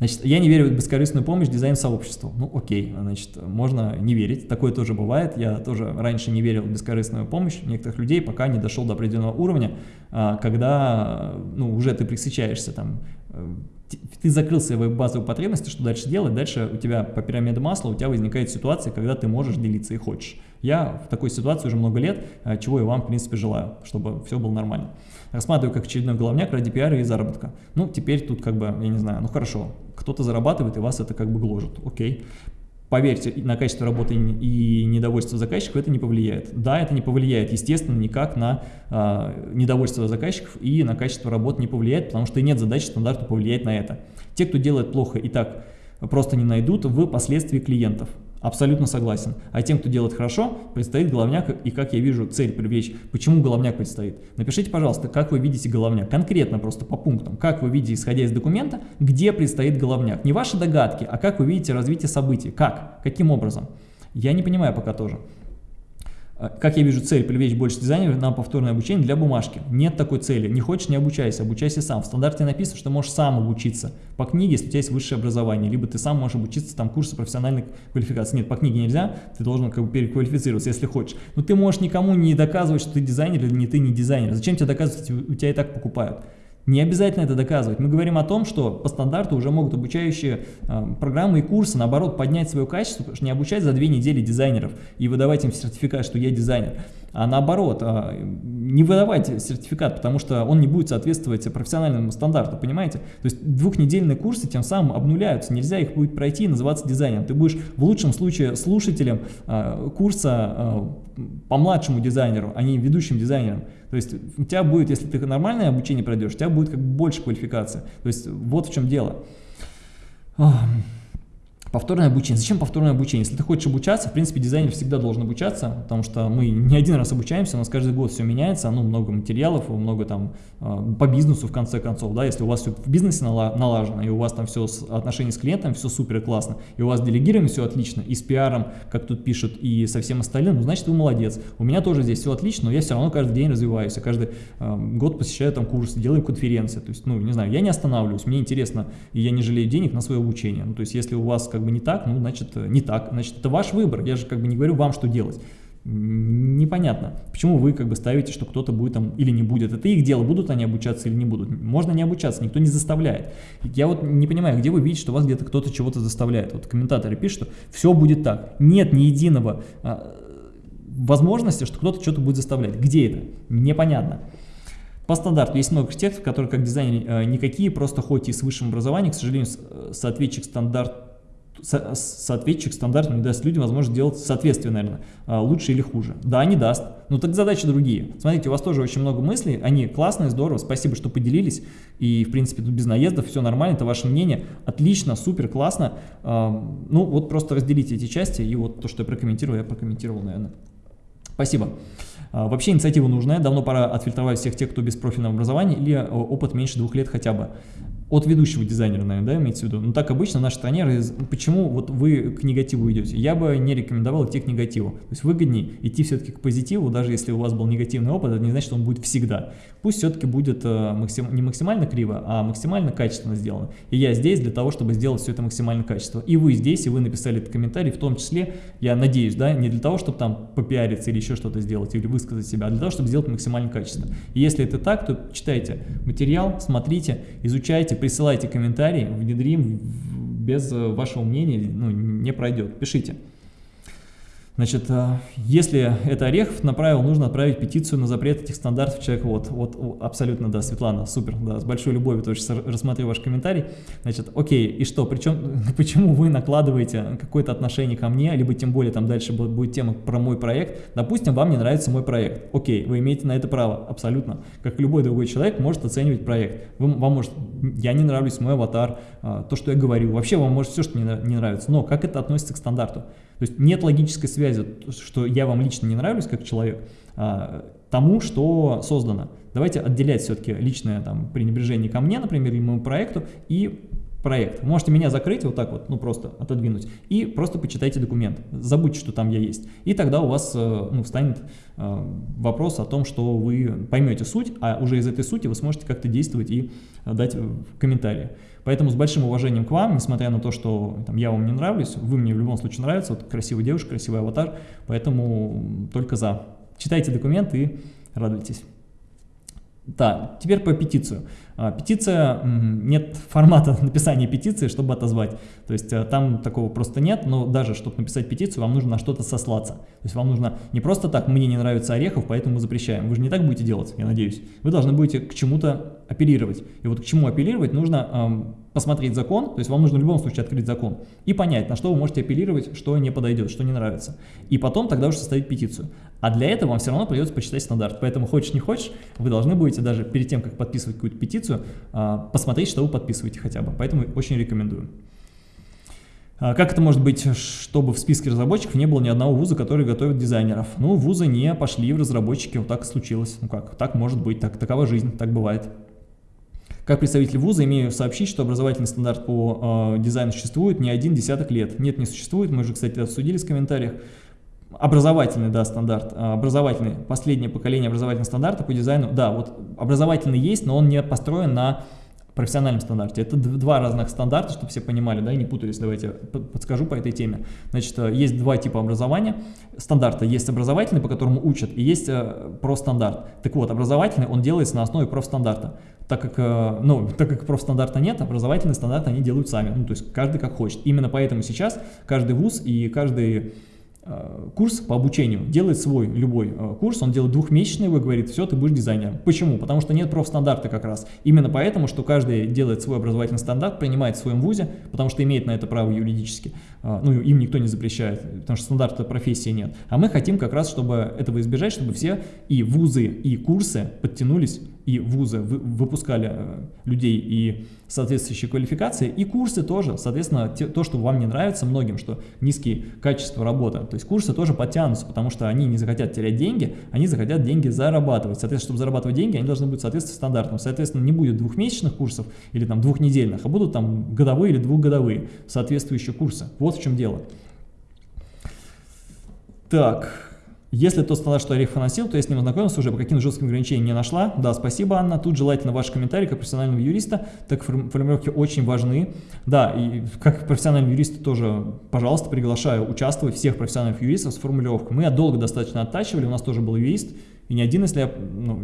Значит, я не верю в бескорыстную помощь дизайн-сообществу. Ну, окей, значит, можно не верить, такое тоже бывает. Я тоже раньше не верил в бескорыстную помощь некоторых людей, пока не дошел до определенного уровня, а, когда, ну, уже ты присычаешься там, э, ты закрыл свои базовые потребности, что дальше делать? Дальше у тебя по пирамиде масла у тебя возникает ситуация, когда ты можешь делиться и хочешь. Я в такой ситуации уже много лет, а, чего я вам, в принципе, желаю, чтобы все было нормально. Рассматриваю как очередной головняк ради пиара и заработка. Ну, теперь тут как бы, я не знаю, ну хорошо, кто-то зарабатывает, и вас это как бы гложет, окей. Поверьте, на качество работы и недовольство заказчиков это не повлияет. Да, это не повлияет, естественно, никак на э, недовольство заказчиков и на качество работы не повлияет, потому что и нет задачи стандарту повлиять на это. Те, кто делает плохо и так просто не найдут в последствии клиентов. Абсолютно согласен. А тем, кто делает хорошо, предстоит головняк, и как я вижу цель привлечь. Почему головняк предстоит? Напишите, пожалуйста, как вы видите головняк, конкретно просто по пунктам. Как вы видите, исходя из документа, где предстоит головняк. Не ваши догадки, а как вы видите развитие событий. Как? Каким образом? Я не понимаю пока тоже. А, как я вижу цель привлечь больше дизайнеров на повторное обучение для бумажки? Нет такой цели. Не хочешь, не обучайся, обучайся сам. В стандарте написано, что можешь сам обучиться по книге, если у тебя есть высшее образование, либо ты сам можешь обучиться там курсы профессиональной квалификации. Нет, по книге нельзя, ты должен как бы переквалифицироваться, если хочешь. Но ты можешь никому не доказывать, что ты дизайнер или не ты не дизайнер. Зачем тебе доказывать, у тебя и так покупают? Не обязательно это доказывать. Мы говорим о том, что по стандарту уже могут обучающие э, программы и курсы, наоборот, поднять свое качество, потому что не обучать за две недели дизайнеров и выдавать им сертификат, что я дизайнер, а наоборот, э, не выдавать сертификат, потому что он не будет соответствовать профессиональному стандарту, понимаете? То есть двухнедельные курсы тем самым обнуляются, нельзя их будет пройти и называться дизайнером. Ты будешь в лучшем случае слушателем э, курса э, по младшему дизайнеру, а не ведущим дизайнером. То есть у тебя будет, если ты нормальное обучение пройдешь, у тебя будет как бы больше квалификации. То есть вот в чем дело. Повторное обучение. Зачем повторное обучение? Если ты хочешь обучаться, в принципе, дизайнер всегда должен обучаться, потому что мы не один раз обучаемся, у нас каждый год все меняется, ну, много материалов, много там э, по бизнесу, в конце концов, да, если у вас все в бизнесе налажено, и у вас там все с отношения с клиентом, все супер классно, и у вас делегирование все отлично, и с пиаром, как тут пишут, и со всем остальным, ну, значит, вы молодец. У меня тоже здесь все отлично, но я все равно каждый день развиваюсь, я каждый э, год посещаю там курсы, делаю конференции, то есть, ну, не знаю, я не останавливаюсь, мне интересно, и я не жалею денег на свое обучение, ну, то есть, если у вас как как бы не так, ну, значит, э, не так, значит, это ваш выбор, я же как бы не говорю вам, что делать. Непонятно, почему вы как бы ставите, что кто-то будет там или не будет. Это их дело, будут они обучаться или не будут. Можно не обучаться, никто не заставляет. Я вот не понимаю, где вы видите, что вас где-то кто-то чего-то заставляет. Вот комментаторы пишут, что все будет так. Нет ни единого а, возможности, что кто-то что-то будет заставлять. Где это? Непонятно. По стандарту есть много архитекторов, которые как дизайнеры э, никакие, просто хоть и с высшим образованием, к сожалению, э, соответчик стандарт соответчик стандартам не даст людям возможность делать соответствие, наверное, а, лучше или хуже. Да, не даст. Но так задачи другие. Смотрите, у вас тоже очень много мыслей, они классные, здорово, спасибо, что поделились. И, в принципе, тут без наездов, все нормально, это ваше мнение. Отлично, супер, классно. А, ну, вот просто разделите эти части, и вот то, что я прокомментировал, я прокомментировал, наверное. Спасибо. А, вообще инициатива нужная, давно пора отфильтровать всех тех, кто без профильного образования или опыт меньше двух лет хотя бы от ведущего дизайнера, наверное, да, имеется в виду. Ну, так обычно нашей стране, почему вот вы к негативу идете? Я бы не рекомендовал идти к негативу. То есть выгоднее идти все-таки к позитиву, даже если у вас был негативный опыт, это не значит, что он будет всегда. Пусть все-таки будет э, максим, не максимально криво, а максимально качественно сделано. И я здесь для того, чтобы сделать все это максимально качественно. И вы здесь, и вы написали этот комментарий, в том числе, я надеюсь, да, не для того, чтобы там попиариться или еще что-то сделать, или высказать себя, а для того, чтобы сделать максимально качественно. И если это так, то читайте материал, смотрите, изучайте, присылайте комментарии, внедрим, без э, вашего мнения ну, не пройдет. Пишите. Значит, э, если это Орехов направил, нужно отправить петицию на запрет этих стандартов человека. Вот, вот, абсолютно, да, Светлана, супер, да, с большой любовью тоже рассмотрю ваш комментарий. Значит, окей, и что, причем, почему вы накладываете какое-то отношение ко мне, либо тем более там дальше будет тема про мой проект. Допустим, вам не нравится мой проект. Окей, вы имеете на это право, абсолютно. Как любой другой человек может оценивать проект. Вы, вам может, я не нравлюсь, мой аватар, э, то, что я говорю. Вообще вам может все, что не нравится. Но как это относится к стандарту? То есть нет логической связи, что я вам лично не нравлюсь как человек, а, тому, что создано. Давайте отделять все-таки личное там, пренебрежение ко мне, например, или моему проекту, и проект. Можете меня закрыть вот так вот, ну просто отодвинуть, и просто почитайте документ. Забудьте, что там я есть. И тогда у вас э, ну, встанет э, вопрос о том, что вы поймете суть, а уже из этой сути вы сможете как-то действовать и дать комментарии. Поэтому с большим уважением к вам, несмотря на то, что там, я вам не нравлюсь, вы мне в любом случае нравится, вот красивая девушка, красивый аватар, поэтому только за. Читайте документы и радуйтесь. Да, теперь по петицию. А, петиция, нет формата написания петиции, чтобы отозвать. То есть э, там такого просто нет, но даже чтобы написать петицию, вам нужно на что-то сослаться. То есть вам нужно не просто так, мне не нравится Орехов, поэтому запрещаем. Вы же не так будете делать, я надеюсь. Вы должны будете к чему-то апеллировать. И вот к чему апеллировать нужно эм, посмотреть закон, то есть вам нужно в любом случае открыть закон и понять, на что вы можете апеллировать, что не подойдет, что не нравится. И потом тогда уже составить петицию. А для этого вам все равно придется почитать стандарт. Поэтому хочешь не хочешь, вы должны будете даже перед тем, как подписывать какую-то петицию, а, посмотреть, что вы подписываете хотя бы. Поэтому очень рекомендую. А, как это может быть, чтобы в списке разработчиков не было ни одного вуза, который готовит дизайнеров? Ну, вузы не пошли в разработчики, вот так случилось. Ну как, так может быть, так, такова жизнь, так бывает. Как представитель вуза имею сообщить, что образовательный стандарт по э, дизайну существует не один десяток лет. Нет, не существует, мы же, кстати, обсудили в комментариях. Образовательный, да, стандарт, а, образовательный, последнее поколение образовательного стандарта по дизайну, да, вот образовательный есть, но он не построен на профессиональном стандарте. Это два разных стандарта, чтобы все понимали, да, и не путались, давайте подскажу по этой теме. Значит, э, есть два типа образования стандарта. Есть образовательный, по которому учат, и есть э, профстандарт. Так вот, образовательный, он делается на основе профстандарта. Так как, э, ну, так как профстандарта нет, образовательный стандарт они делают сами, ну, то есть каждый как хочет. Именно поэтому сейчас каждый вуз и каждый курс по обучению, делает свой любой э, курс, он делает двухмесячный, вы говорит, все, ты будешь дизайнером. Почему? Потому что нет профстандарта как раз. Именно поэтому, что каждый делает свой образовательный стандарт, принимает в своем вузе, потому что имеет на это право юридически. Э, ну, им никто не запрещает, потому что стандарта профессии нет. А мы хотим как раз, чтобы этого избежать, чтобы все и вузы, и курсы подтянулись и вузы выпускали э, людей и соответствующие квалификации, и курсы тоже, соответственно, те, то, что вам не нравится многим, что низкие качества работы, то есть курсы тоже подтянутся, потому что они не захотят терять деньги, они захотят деньги зарабатывать, соответственно, чтобы зарабатывать деньги, они должны быть соответствовать стандартам, соответственно, не будет двухмесячных курсов или там двухнедельных, а будут там годовые или двухгодовые соответствующие курсы, вот в чем дело. Так, если тот стандарт, что Орехов носил, то я с ним ознакомился уже, по каким жестким ограничениям не нашла. Да, спасибо, Анна. Тут желательно ваши комментарии как профессионального юриста, так формулировки очень важны. Да, и как профессиональный юрист тоже, пожалуйста, приглашаю участвовать всех профессиональных юристов с формулировкой. Мы долго достаточно оттачивали, у нас тоже был юрист, и не один, если я ну,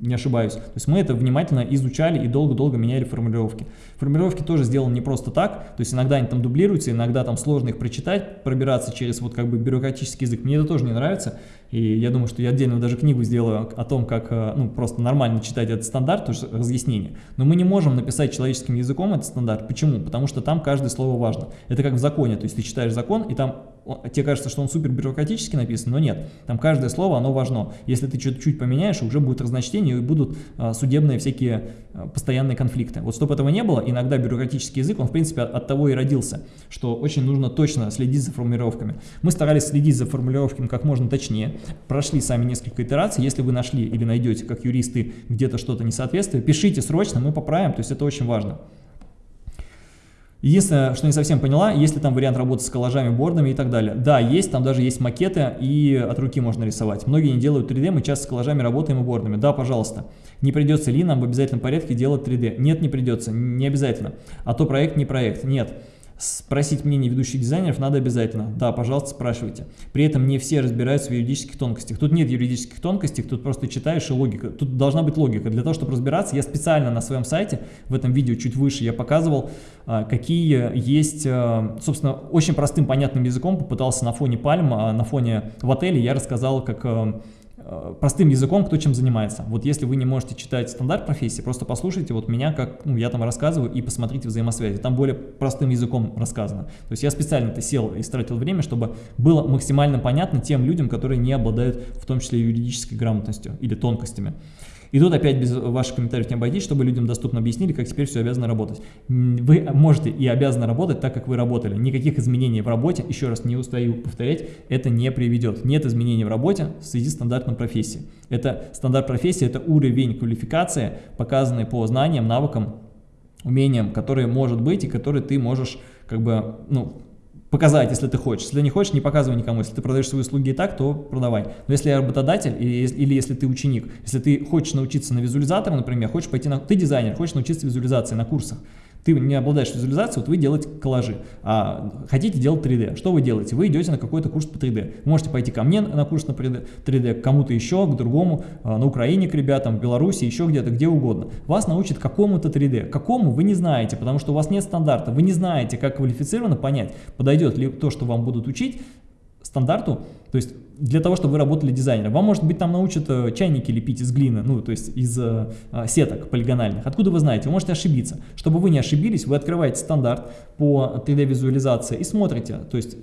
не ошибаюсь. То есть мы это внимательно изучали и долго-долго меняли формулировки. Формулировки тоже сделаны не просто так, то есть иногда они там дублируются, иногда там сложно их прочитать, пробираться через вот как бы бюрократический язык. Мне это тоже не нравится, и я думаю, что я отдельно даже книгу сделаю о том, как э, ну, просто нормально читать этот стандарт, то есть разъяснение. Но мы не можем написать человеческим языком этот стандарт. Почему? Потому что там каждое слово важно. Это как в законе, то есть ты читаешь закон, и там тебе кажется, что он супер бюрократически написан, но нет. Там каждое слово, оно важно. Если ты что-то чуть поменяешь, уже будет разночтение и будут а, судебные всякие а, постоянные конфликты. Вот чтобы этого не было, иногда бюрократический язык, он в принципе от того и родился, что очень нужно точно следить за формулировками. Мы старались следить за формулировками как можно точнее, прошли сами несколько итераций. Если вы нашли или найдете, как юристы, где-то что-то несоответствие, пишите срочно, мы поправим, то есть это очень важно. Единственное, что не совсем поняла, есть ли там вариант работы с коллажами, бордами и так далее. Да, есть, там даже есть макеты и от руки можно рисовать. Многие не делают 3D, мы часто с коллажами работаем и бордами. Да, пожалуйста. Не придется ли нам в обязательном порядке делать 3D? Нет, не придется, не обязательно. А то проект не проект. Нет. Спросить мнение ведущих дизайнеров надо обязательно. Да, пожалуйста, спрашивайте. При этом не все разбираются в юридических тонкостях. Тут нет юридических тонкостей, тут просто читаешь и логика. Тут должна быть логика. Для того, чтобы разбираться, я специально на своем сайте, в этом видео чуть выше, я показывал, а, какие есть, а, собственно, очень простым понятным языком попытался на фоне пальм, а, на фоне в отеле я рассказал, как Э, простым языком, кто чем занимается. Вот если вы не можете читать стандарт профессии, просто послушайте вот меня, как ну, я там рассказываю, и посмотрите взаимосвязи. Там более простым языком рассказано. То есть я специально-то сел и стратил время, чтобы было максимально понятно тем людям, которые не обладают в том числе юридической грамотностью или тонкостями. И тут опять без ваших комментариев не обойтись, чтобы людям доступно объяснили, как теперь все обязано работать. Вы можете и обязаны работать так, как вы работали. Никаких изменений в работе, еще раз не устаю повторять, это не приведет. Нет изменений в работе в связи с стандартом профессии. Это стандарт профессии, это уровень квалификации, показанный по знаниям, навыкам, умениям, которые может быть и которые ты можешь как бы, ну, показать, если ты хочешь. Если не хочешь, не показывай никому. Если ты продаешь свои услуги и так, то продавай. Но если я работодатель или, или если ты ученик, если ты хочешь научиться на визуализатора, например, хочешь пойти на... Ты дизайнер, хочешь научиться визуализации на курсах, ты не обладаешь визуализацией, вот вы делаете коллажи, а хотите делать 3D. Что вы делаете? Вы идете на какой-то курс по 3D. Вы можете пойти ко мне на курс на 3D, к кому-то еще, к другому, а, на Украине к ребятам, в Беларуси, еще где-то, где угодно. Вас научат какому-то 3D. Какому вы не знаете, потому что у вас нет стандарта. Вы не знаете, как квалифицированно понять, подойдет ли то, что вам будут учить, стандарту, то есть для того, чтобы вы работали дизайнером. Вам, может быть, там научат э, чайники лепить из глины, ну, то есть из э, а, сеток полигональных. Откуда вы знаете? Вы можете ошибиться. Чтобы вы не ошибились, вы открываете стандарт по 3D-визуализации и смотрите, то есть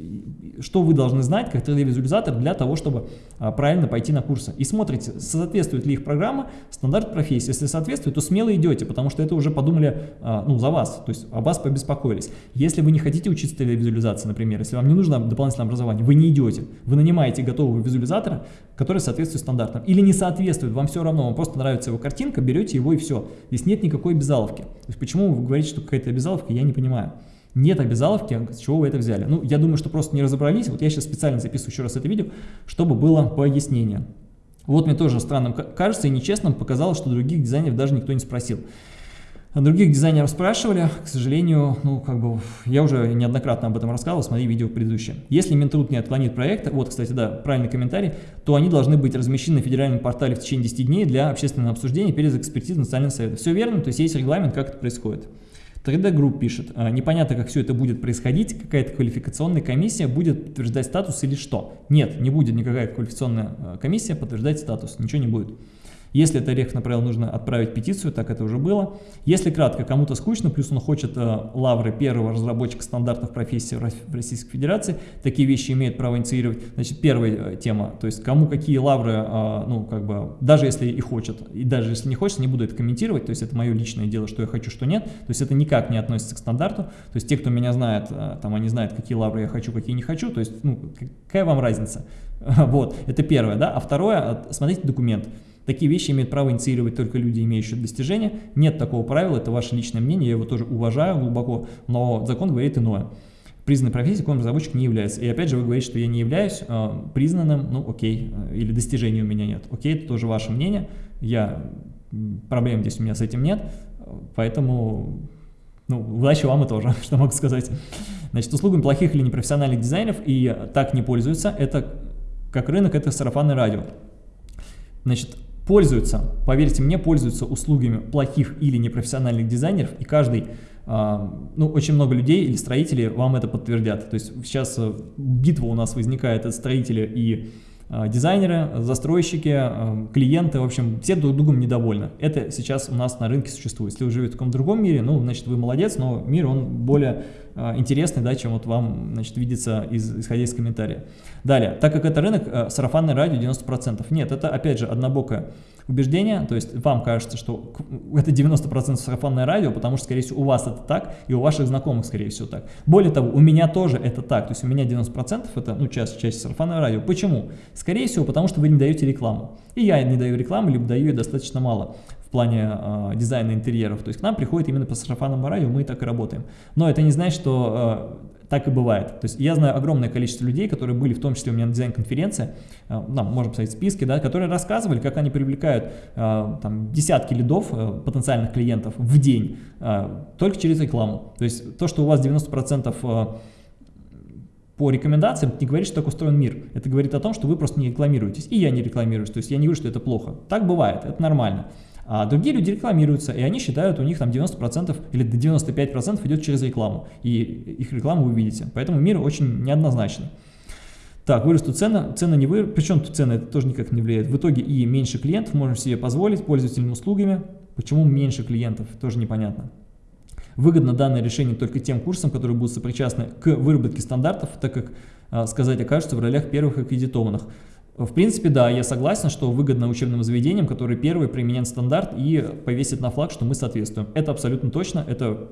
что вы должны знать как 3D-визуализатор для того, чтобы а, правильно пойти на курсы. И смотрите, соответствует ли их программа стандарт профессии. Если соответствует, то смело идете, потому что это уже подумали а, ну, за вас, то есть о вас побеспокоились. Если вы не хотите учиться 3D-визуализации, например, если вам не нужно дополнительное образование, вы не идете, вы нанимаете готового визуализатора, который соответствует стандартам. Или не соответствует, вам все равно, вам просто нравится его картинка, берете его и все. Здесь нет никакой обязаловки. То есть почему вы говорите, что какая-то обязаловка, я не понимаю. Нет обязаловки, с чего вы это взяли. Ну, я думаю, что просто не разобрались. Вот я сейчас специально записываю еще раз это видео, чтобы было пояснение. Вот мне тоже странным кажется и нечестным показалось, что других дизайнеров даже никто не спросил. А других дизайнеров спрашивали, к сожалению, ну, как бы, я уже неоднократно об этом рассказывал, смотри видео предыдущее. Если Минтруд не отклонит проект, вот, кстати, да, правильный комментарий, то они должны быть размещены на федеральном портале в течение 10 дней для общественного обсуждения перед экспертизой Национального совета. Все верно, то есть есть регламент, как это происходит. 3D Group пишет, «А, непонятно, как все это будет происходить, какая-то квалификационная комиссия будет подтверждать статус или что. Нет, не будет никакая квалификационная а, комиссия подтверждать статус, ничего не будет. Если это Орех направил, нужно отправить петицию, так это уже было. Если кратко, кому-то скучно, плюс он хочет э, лавры первого разработчика стандартов профессии в Российской Федерации, такие вещи имеет право инициировать. Значит, первая э, тема, то есть кому какие лавры, э, ну, как бы, даже если и хочет, и даже если не хочет, не буду это комментировать, то есть это мое личное дело, что я хочу, что нет, то есть это никак не относится к стандарту, то есть те, кто меня знает, э, там, они знают, какие лавры я хочу, какие не хочу, то есть, ну, какая вам разница? Вот, это первое, да, а второе, смотрите документ. Такие вещи имеют право инициировать только люди, имеющие достижения. Нет такого правила, это ваше личное мнение, я его тоже уважаю глубоко, но закон говорит иное. Признанной профессией контрразработчик не является. И опять же вы говорите, что я не являюсь э, признанным, ну окей, э, или достижений у меня нет. Окей, это тоже ваше мнение, я, проблем здесь у меня с этим нет, поэтому ну, удачи вам и тоже, что могу сказать. Значит, услугами плохих или непрофессиональных дизайнеров и так не пользуются, это как рынок, это сарафанное радио. Значит, пользуются, поверьте мне, пользуются услугами плохих или непрофессиональных дизайнеров, и каждый, а, ну, очень много людей или строителей вам это подтвердят. То есть сейчас э, битва у нас возникает от строителя и а, дизайнеры, застройщики, а, клиенты, в общем, все друг другом недовольны. Это сейчас у нас на рынке существует. Если вы живете в каком-то другом мире, ну, значит, вы молодец, но мир, он более интересный, да, чем вот вам, значит, видится, из, исходя из комментария. Далее, так как это рынок, э, сарафанное радио 90%. Нет, это, опять же, однобокое убеждение, то есть вам кажется, что это 90% сарафанное радио, потому что, скорее всего, у вас это так, и у ваших знакомых, скорее всего, так. Более того, у меня тоже это так, то есть у меня 90% это, ну, часть, часть сарафанное радио. Почему? Скорее всего, потому что вы не даете рекламу. И я не даю рекламу, либо даю ее достаточно мало в плане э, дизайна интерьеров. То есть к нам приходит именно по сарафанному радио, мы так и работаем. Но это не значит, что э, так и бывает. То есть я знаю огромное количество людей, которые были, в том числе у меня на дизайн-конференции, э, нам можем посмотреть списки, да, которые рассказывали, как они привлекают э, там, десятки лидов э, потенциальных клиентов в день только через рекламу. То есть то, что у вас 90% по рекомендациям, не говорит, что так устроен мир. Это говорит о том, что вы просто не рекламируетесь. И я не рекламируюсь. То есть я не говорю, что это плохо. Так бывает, это нормально. А другие люди рекламируются, и они считают, у них там 90% или до 95% идет через рекламу. И их рекламу вы видите. Поэтому мир очень неоднозначный. Так, вырастут цены, цены не вырастут, причем тут цены это тоже никак не влияет. В итоге и меньше клиентов можем себе позволить пользовательным услугами. Почему меньше клиентов, тоже непонятно. Выгодно данное решение только тем курсам, которые будут сопричастны к выработке стандартов, так как, а, сказать окажутся в ролях первых аккредитованных. В принципе, да, я согласен, что выгодно учебным заведениям, которые первые применят стандарт и повесят на флаг, что мы соответствуем. Это абсолютно точно, это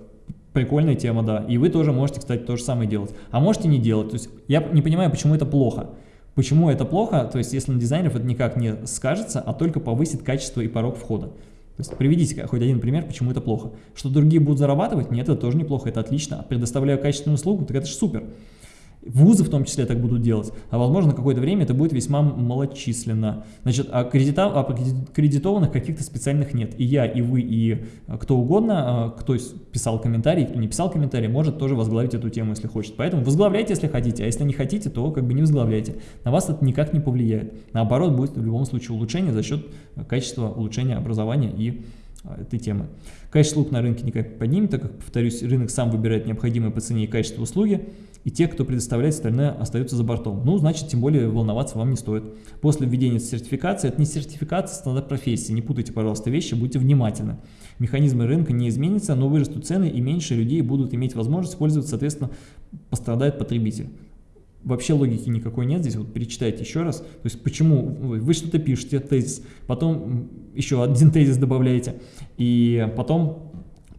прикольная тема, да. И вы тоже можете, кстати, то же самое делать. А можете не делать. То есть я не понимаю, почему это плохо. Почему это плохо? То есть если на дизайнеров это никак не скажется, а только повысит качество и порог входа. То есть приведите хоть один пример, почему это плохо. Что другие будут зарабатывать? Нет, это тоже неплохо, это отлично. Предоставляю качественную услугу, так это же супер. Вузы в том числе так будут делать, а возможно какое-то время это будет весьма малочисленно. Значит, а, кредита, а кредитованных каких-то специальных нет. И я, и вы, и а, кто угодно, а, кто писал комментарий, кто не писал комментарий, может тоже возглавить эту тему, если хочет. Поэтому возглавляйте, если хотите, а если не хотите, то как бы не возглавляйте. На вас это никак не повлияет. Наоборот, будет в любом случае улучшение за счет качества улучшения образования и этой темы. Качество услуг на рынке никак поднимет, так как, повторюсь, рынок сам выбирает необходимые по цене и качеству услуги и те, кто предоставляет остальное, остаются за бортом. Ну, значит, тем более волноваться вам не стоит. После введения сертификации, это не сертификация, стандарт профессии. Не путайте, пожалуйста, вещи, будьте внимательны. Механизмы рынка не изменятся, но вырастут цены, и меньше людей будут иметь возможность пользоваться, соответственно, пострадает потребитель. Вообще логики никакой нет здесь, вот перечитайте еще раз. То есть почему вы что-то пишете, тезис, потом еще один тезис добавляете, и потом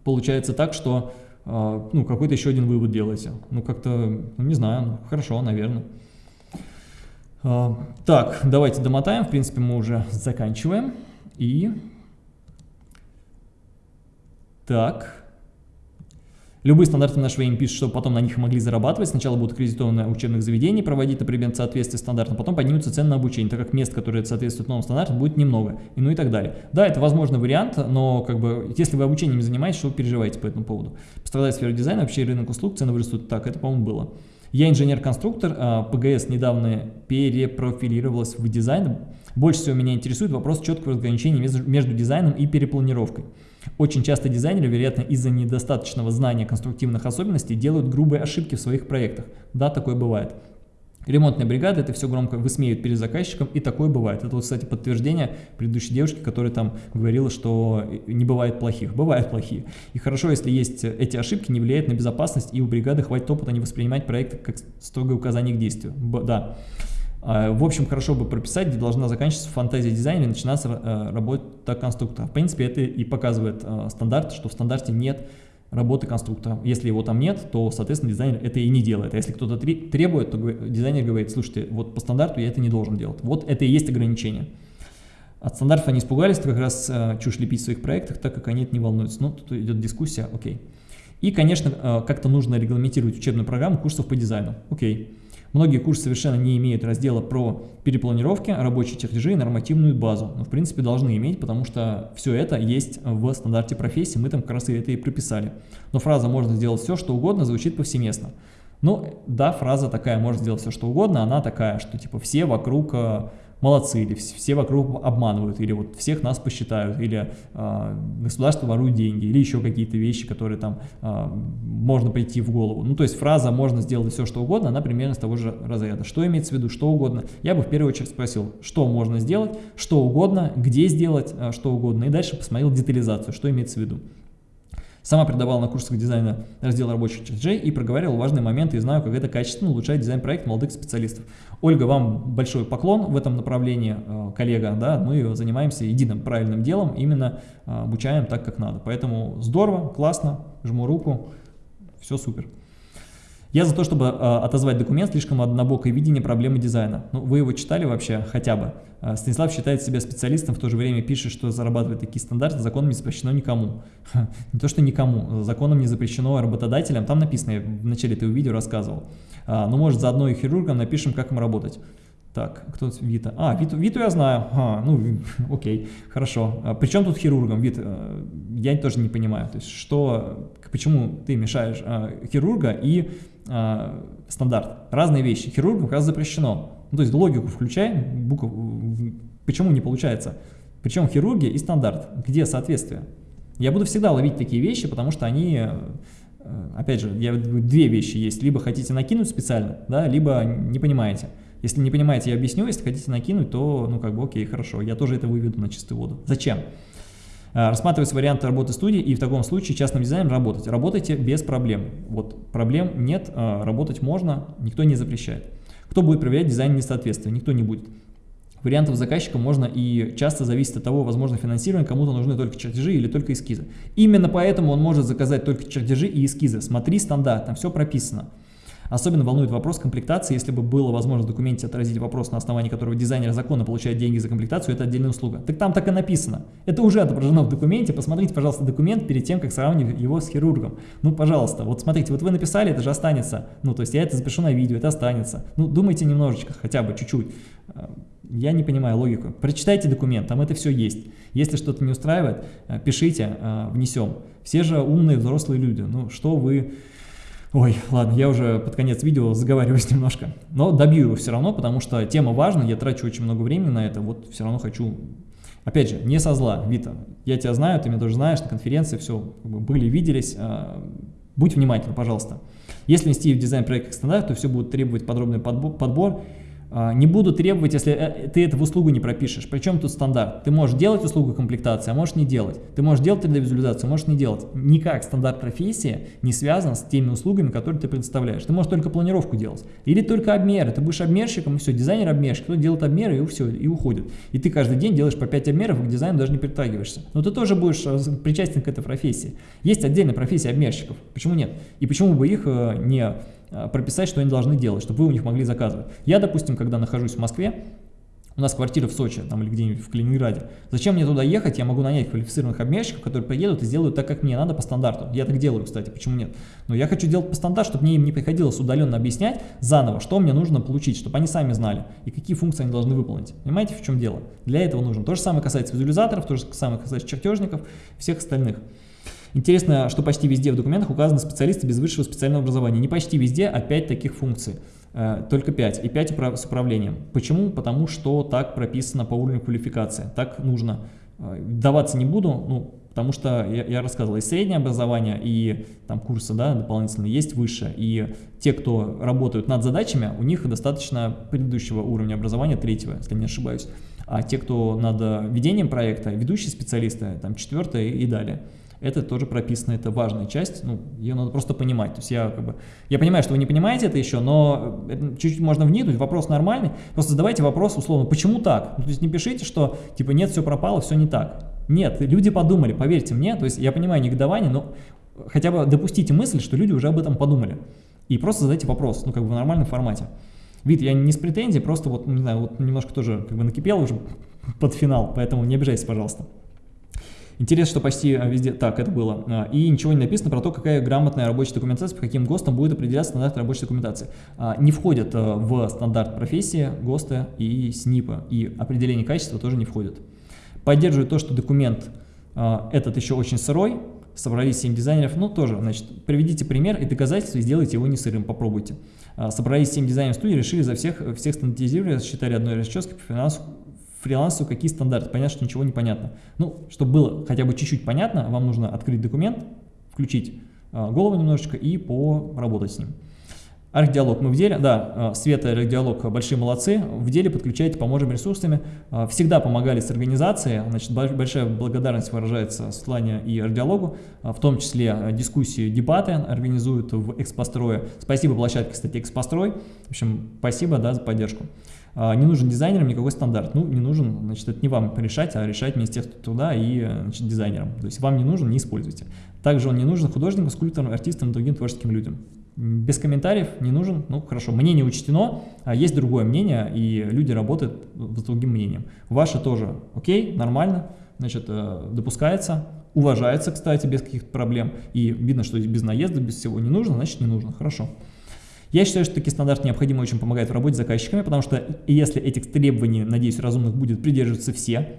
получается так, что ну, какой-то еще один вывод делаете. Ну, как-то, ну, не знаю, ну, хорошо, наверное. А, так, давайте домотаем. В принципе, мы уже заканчиваем. И... Так. Любые стандарты на швейн пишут, чтобы потом на них могли зарабатывать. Сначала будут аккредитованы учебных заведений проводить на предмет соответствия стандартам, потом поднимутся цены на обучение, так как мест, которые соответствуют новым стандартам, будет немного, и ну и так далее. Да, это возможный вариант, но как бы, если вы обучением занимаетесь, что вы переживаете по этому поводу? Пострадает сфера дизайна, вообще рынок услуг, цены вырастут. Так, это, по-моему, было. Я инженер-конструктор, а, ПГС недавно перепрофилировалась в дизайн. Больше всего меня интересует вопрос четкого разграничения между дизайном и перепланировкой. Очень часто дизайнеры, вероятно, из-за недостаточного знания конструктивных особенностей делают грубые ошибки в своих проектах. Да, такое бывает. Ремонтная бригада это все громко высмеивает перед заказчиком, и такое бывает. Это, кстати, подтверждение предыдущей девушки, которая там говорила, что не бывает плохих. Бывают плохие. И хорошо, если есть эти ошибки, не влияют на безопасность, и у бригады хватит опыта не воспринимать проекты как строгое указание к действию. Б да. А, в общем, хорошо бы прописать, где должна заканчиваться фантазия дизайна и начинаться э, работа конструктора. В принципе, это и показывает э, стандарт, что в стандарте нет работы конструктора. Если его там нет, то, соответственно, дизайнер это и не делает. А если кто-то требует, то дизайнер говорит, слушайте, вот по стандарту я это не должен делать. Вот это и есть ограничение. От стандартов они испугались, как раз э, чушь лепить в своих проектах, так как они это не волнуются. Ну, тут идет дискуссия, окей. И, конечно, э, как-то нужно регламентировать учебную программу курсов по дизайну. Окей. Многие курсы совершенно не имеют раздела про перепланировки, рабочие чертежи и нормативную базу. Но в принципе должны иметь, потому что все это есть в стандарте профессии, мы там как раз и это и прописали. Но фраза «можно сделать все, что угодно» звучит повсеместно. Ну да, фраза такая «можно сделать все, что угодно», она такая, что типа все вокруг э, молодцы, или все вокруг обманывают, или вот всех нас посчитают, или э, государство ворует деньги, или еще какие-то вещи, которые там э, можно прийти в голову. Ну, то есть фраза «можно сделать все, что угодно», она примерно с того же разряда. Что имеется в виду, что угодно? Я бы в первую очередь спросил, что можно сделать, что угодно, где сделать, э, что угодно, и дальше посмотрел детализацию, что имеется в виду. Сама преподавала на курсах дизайна раздел рабочих чертежей и проговаривала важные моменты и знаю, как это качественно улучшает дизайн-проект молодых специалистов. Ольга, вам большой поклон в этом направлении, э, коллега, да, мы занимаемся единым правильным делом, именно э, обучаем так, как надо. Поэтому здорово, классно, жму руку, все супер. Я за то, чтобы э, отозвать документ слишком однобокое видение проблемы дизайна. Ну, вы его читали вообще хотя бы? Э, Станислав считает себя специалистом, в то же время пишет, что зарабатывать такие стандарты законом не запрещено никому. Не то, что никому, законом не запрещено работодателям. Там написано, я в начале этого видео рассказывал. А, ну, может, заодно и хирургам напишем, как им работать. Так, кто Вита? А, Виту, Виту я знаю. А, ну, окей, хорошо. А, при чем тут хирургом, Вит? Э, я тоже не понимаю. То есть, что, почему ты мешаешь а, хирурга и а, стандарт. Разные вещи. Хирургам как раз запрещено. Ну, то есть логику включай, букв, почему не получается? Причем хирургия и стандарт. Где соответствие? Я буду всегда ловить такие вещи, потому что они, э, опять же, я, две вещи есть. Либо хотите накинуть специально, да, либо не понимаете. Если не понимаете, я объясню. Если хотите накинуть, то, ну, как бы, окей, хорошо. Я тоже это выведу на чистую воду. Зачем? Э, рассматривать варианты работы студии и в таком случае частным дизайнером работать. Работайте без проблем. Вот проблем нет, э, работать можно, никто не запрещает. Кто будет проверять дизайн несоответствия? Никто не будет. вариантов заказчика можно и часто зависит от того, возможно, финансирование, кому-то нужны только чертежи или только эскизы. Именно поэтому он может заказать только чертежи и эскизы. Смотри стандарт, там все прописано. Особенно волнует вопрос комплектации. Если бы было возможно в документе отразить вопрос, на основании которого дизайнер закона получает деньги за комплектацию, это отдельная услуга. Так там так и написано. Это уже отображено в документе. Посмотрите, пожалуйста, документ перед тем, как сравнивать его с хирургом. Ну, пожалуйста, вот смотрите, вот вы написали, это же останется. Ну, то есть я это запишу на видео, это останется. Ну, думайте немножечко, хотя бы чуть-чуть. Э, я не понимаю логику. Прочитайте документ, там это все есть. Если что-то не устраивает, э, пишите, э, внесем. Все же умные взрослые люди. Ну, что вы Ой, ладно, я уже под конец видео заговариваюсь немножко. Но добью его все равно, потому что тема важна, я трачу очень много времени на это, вот все равно хочу... Опять же, не со зла, Вита, я тебя знаю, ты меня тоже знаешь, на конференции все были, виделись, а, будь внимательна, пожалуйста. Если нести в дизайн проект как стандарт, то все будет требовать подробный подбор не буду требовать, если э, ты это в услугу не пропишешь. Причем тут стандарт? Ты можешь делать услугу комплектации, а можешь не делать. Ты можешь делать 3D-визуализацию, можешь не делать. Никак стандарт профессии не связан с теми услугами, которые ты предоставляешь. Ты можешь только планировку делать. Или только обмеры. Ты будешь обмерщиком, и все, дизайнер-обмерщик. Кто делает обмеры, и все, и уходит. И ты каждый день делаешь по 5 обмеров, и к дизайну даже не притрагиваешься. Но ты тоже будешь э, причастен к этой профессии. Есть отдельная профессия обмерщиков. Почему нет? И почему бы их э, не прописать, что они должны делать, чтобы вы у них могли заказывать. Я, допустим, когда нахожусь в Москве, у нас квартира в Сочи там, или где-нибудь в Калининграде. Зачем мне туда ехать? Я могу нанять квалифицированных обменщиков, которые приедут и сделают так, как мне надо по стандарту. Я так делаю, кстати, почему нет? Но я хочу делать по стандарту, чтобы мне им не приходилось удаленно объяснять заново, что мне нужно получить, чтобы они сами знали и какие функции они должны выполнить. Понимаете, в чем дело? Для этого нужно. То же самое касается визуализаторов, то же самое касается чертежников, всех остальных. Интересно, что почти везде в документах указаны специалисты без высшего специального образования. Не почти везде, а 5 таких функций. Э, только 5. И 5 с управлением. Почему? Потому что так прописано по уровню квалификации. Так нужно. Э, даваться не буду, ну, потому что я, я рассказывал, и среднее образование, и там курсы да, дополнительные есть выше. И те, кто работают над задачами, у них достаточно предыдущего уровня образования, третьего, если не ошибаюсь. А те, кто над ведением проекта, ведущие специалисты, там четвертое и далее это тоже прописано, это важная часть, ну, ее надо просто понимать. То есть я как бы, я понимаю, что вы не понимаете это еще, но чуть-чуть можно вникнуть, вопрос нормальный, просто задавайте вопрос условно, почему так? Ну, то есть не пишите, что типа нет, все пропало, все не так. Нет, люди подумали, поверьте мне, то есть я понимаю негодование, но хотя бы допустите мысль, что люди уже об этом подумали. И просто задайте вопрос, ну как бы в нормальном формате. Вид, я не с претензией, просто вот, не знаю, вот немножко тоже как бы накипел уже под финал, поэтому не обижайся, пожалуйста. Интересно, что почти а, везде так это было. А, и ничего не написано про то, какая грамотная рабочая документация, по каким ГОСТам будет определяться стандарт рабочей документации. А, не входят в стандарт профессии ГОСТы и СНИПа, и определение качества тоже не входит. Поддерживаю то, что документ этот еще очень сырой, собрались 7 дизайнеров, ну тоже, значит, приведите пример и доказательства и сделайте его не сырым, попробуйте. Собрались 7 дизайнеров студии, решили за всех, всех стандартизировали, считали одной расческой по финансу, фрилансу какие стандарты, понятно, что ничего не понятно. Ну, чтобы было хотя бы чуть-чуть понятно, вам нужно открыть документ, включить э, голову немножечко и поработать с ним. Архдиалог мы в деле, да, а, Света и Архдиалог большие молодцы, в деле подключайте, поможем ресурсами, а, всегда помогали с организацией, значит, большая благодарность выражается Светлане и Архдиалогу, в том числе дискуссии, дебаты организуют в Экспострое. Спасибо площадке, кстати, Экспострой, в общем, спасибо, да, за поддержку. А, не нужен дизайнерам никакой стандарт. Ну, не нужен, значит, это не вам решать, а решать Министерство труда и значит, дизайнерам. То есть вам не нужен, не используйте. Также он не нужен художникам, скульпторам, артистам, другим творческим людям. Без комментариев не нужен, ну хорошо, мнение учтено, а есть другое мнение, и люди работают с другим мнением. Ваше тоже окей, нормально, значит, э, допускается, уважается, кстати, без каких-то проблем, и видно, что без наезда, без всего не нужно, значит не нужно, хорошо. Я считаю, что такие стандарты необходимо очень помогают в работе с заказчиками, потому что если этих требований, надеюсь, разумных будет придерживаться все,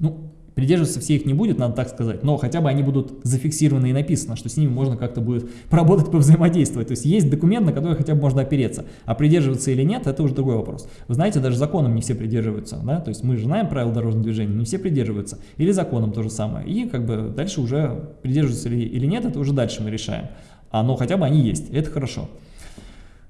ну, придерживаться все их не будет, надо так сказать, но хотя бы они будут зафиксированы и написано, что с ними можно как-то будет поработать, повзаимодействовать. То есть есть документ, на который хотя бы можно опереться, а придерживаться или нет, это уже другой вопрос. Вы знаете, даже законом не все придерживаются, да, то есть мы же знаем правила дорожного движения, не все придерживаются, или законом то же самое, и как бы дальше уже придерживаются или, нет, это уже дальше мы решаем. Но хотя бы они есть, это хорошо.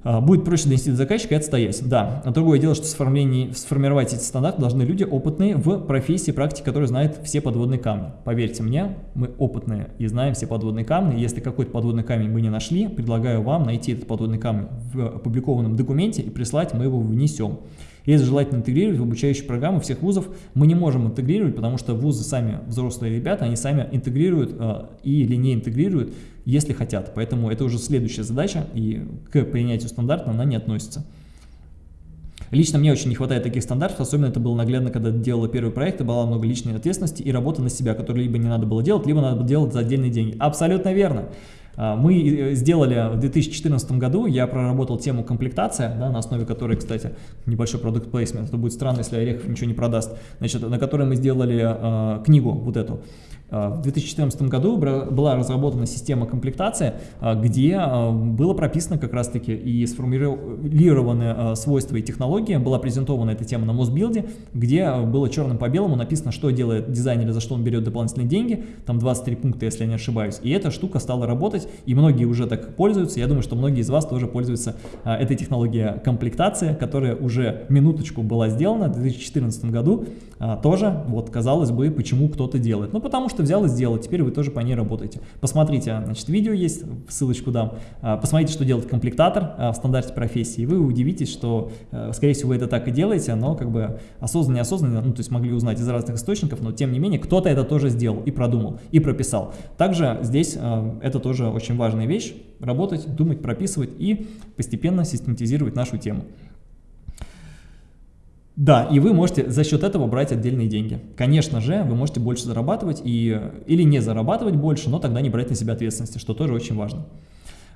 А, будет проще донести до заказчика и отстоять. Да, а другое дело, что сформировать эти стандарты должны люди опытные в профессии, практике, которые знают все подводные камни. Поверьте мне, мы опытные и знаем все подводные камни. Если какой-то подводный камень мы не нашли, предлагаю вам найти этот подводный камень в опубликованном документе и прислать, мы его внесем. И это желательно интегрировать в обучающие программы всех вузов. Мы не можем интегрировать, потому что вузы сами, взрослые ребята, они сами интегрируют э, или не интегрируют, если хотят. Поэтому это уже следующая задача, и к принятию стандарта она не относится. Лично мне очень не хватает таких стандартов, особенно это было наглядно, когда делала первый проект, и было много личной ответственности и работы на себя, которую либо не надо было делать, либо надо было делать за отдельные деньги. Абсолютно верно. А, мы э, сделали в 2014 году, я проработал тему комплектация, да, на основе которой, кстати, небольшой продукт плейсмент, это будет странно, если Орехов ничего не продаст, значит, на которой мы сделали э, книгу вот эту. А, в 2014 году была разработана система комплектации, а, где а, было прописано как раз-таки и сформулированы свойства и технологии, была презентована эта тема на Мосбилде, где было черным по белому написано, что делает дизайнер, за что он берет дополнительные деньги, там 23 пункта, если я не ошибаюсь, и эта штука стала работать, и многие уже так пользуются, я думаю, что многие из вас тоже пользуются этой технологией комплектации, которая уже минуточку была сделана в 2014 году, тоже, вот казалось бы, почему кто-то делает, ну потому что что взял и сделал, теперь вы тоже по ней работаете. Посмотрите, значит, видео есть, ссылочку дам, а, посмотрите, что делает комплектатор а, в стандарте профессии, и вы удивитесь, что, э, скорее всего, вы это так и делаете, но как бы осознанно, неосознанно, ну, то есть могли узнать из разных источников, но тем не менее, кто-то это тоже сделал и продумал, и прописал. Также здесь а, это тоже очень важная вещь, работать, думать, прописывать и постепенно систематизировать нашу тему. Да, и вы можете за счет этого брать отдельные деньги. Конечно же, вы можете больше зарабатывать и, или не зарабатывать больше, но тогда не брать на себя ответственности, что тоже очень важно.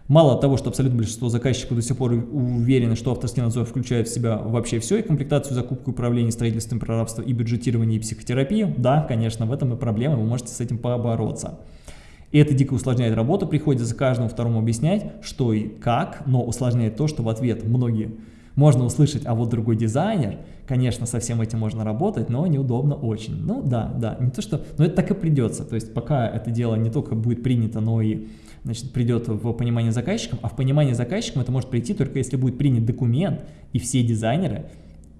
Мало того, что абсолютно большинство заказчиков до сих пор уверены, что авторский надзор включает в себя вообще все, и комплектацию, закупку, управление, строительством, прорабство, и бюджетирование, и психотерапию, да, конечно, в этом и проблема, вы можете с этим побороться. И это дико усложняет работу, приходится каждому второму объяснять, что и как, но усложняет то, что в ответ многие можно услышать, а вот другой дизайнер, конечно, со всем этим можно работать, но неудобно очень. Ну да, да, не то что, но это так и придется. То есть пока это дело не только будет принято, но и значит, придет в понимание заказчикам, а в понимание заказчикам это может прийти только если будет принят документ, и все дизайнеры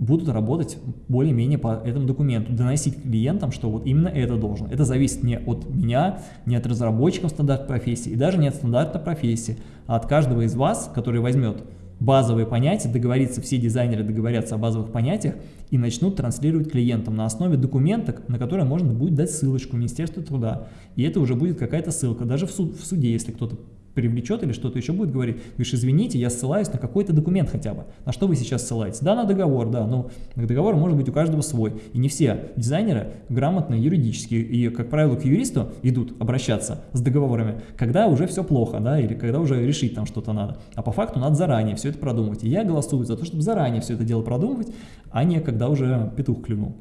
будут работать более-менее по этому документу, доносить клиентам, что вот именно это должен. Это зависит не от меня, не от разработчиков стандарта профессии, и даже не от стандарта профессии, а от каждого из вас, который возьмет базовые понятия, договориться, все дизайнеры договорятся о базовых понятиях и начнут транслировать клиентам на основе документа, на который можно будет дать ссылочку Министерства труда. И это уже будет какая-то ссылка, даже в, суд, в суде, если кто-то привлечет или что-то еще будет говорить, говоришь, извините, я ссылаюсь на какой-то документ хотя бы. На что вы сейчас ссылаетесь? Да, на договор, да, но договор может быть у каждого свой. И не все дизайнеры грамотные юридически, и, как правило, к юристу идут обращаться с договорами, когда уже все плохо, да, или когда уже решить там что-то надо. А по факту надо заранее все это продумывать. И я голосую за то, чтобы заранее все это дело продумывать, а не когда уже петух клюнул.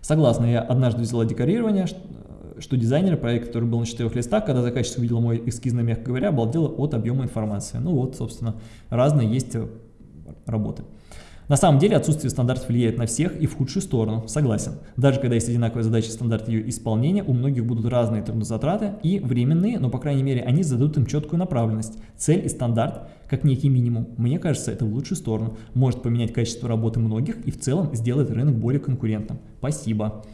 Согласна, я однажды взяла декорирование, что дизайнер проект, который был на четырех листах, когда заказчик увидел мой эскизный, мягко говоря, обалдела от объема информации. Ну вот, собственно, разные есть э, работы. На самом деле отсутствие стандартов влияет на всех и в худшую сторону, согласен. Даже когда есть одинаковая задача стандарт ее исполнения, у многих будут разные трудозатраты и временные, но по крайней мере они зададут им четкую направленность. Цель и стандарт как некий минимум. Мне кажется, это в лучшую сторону. Может поменять качество работы многих и в целом сделать рынок более конкурентным. Спасибо.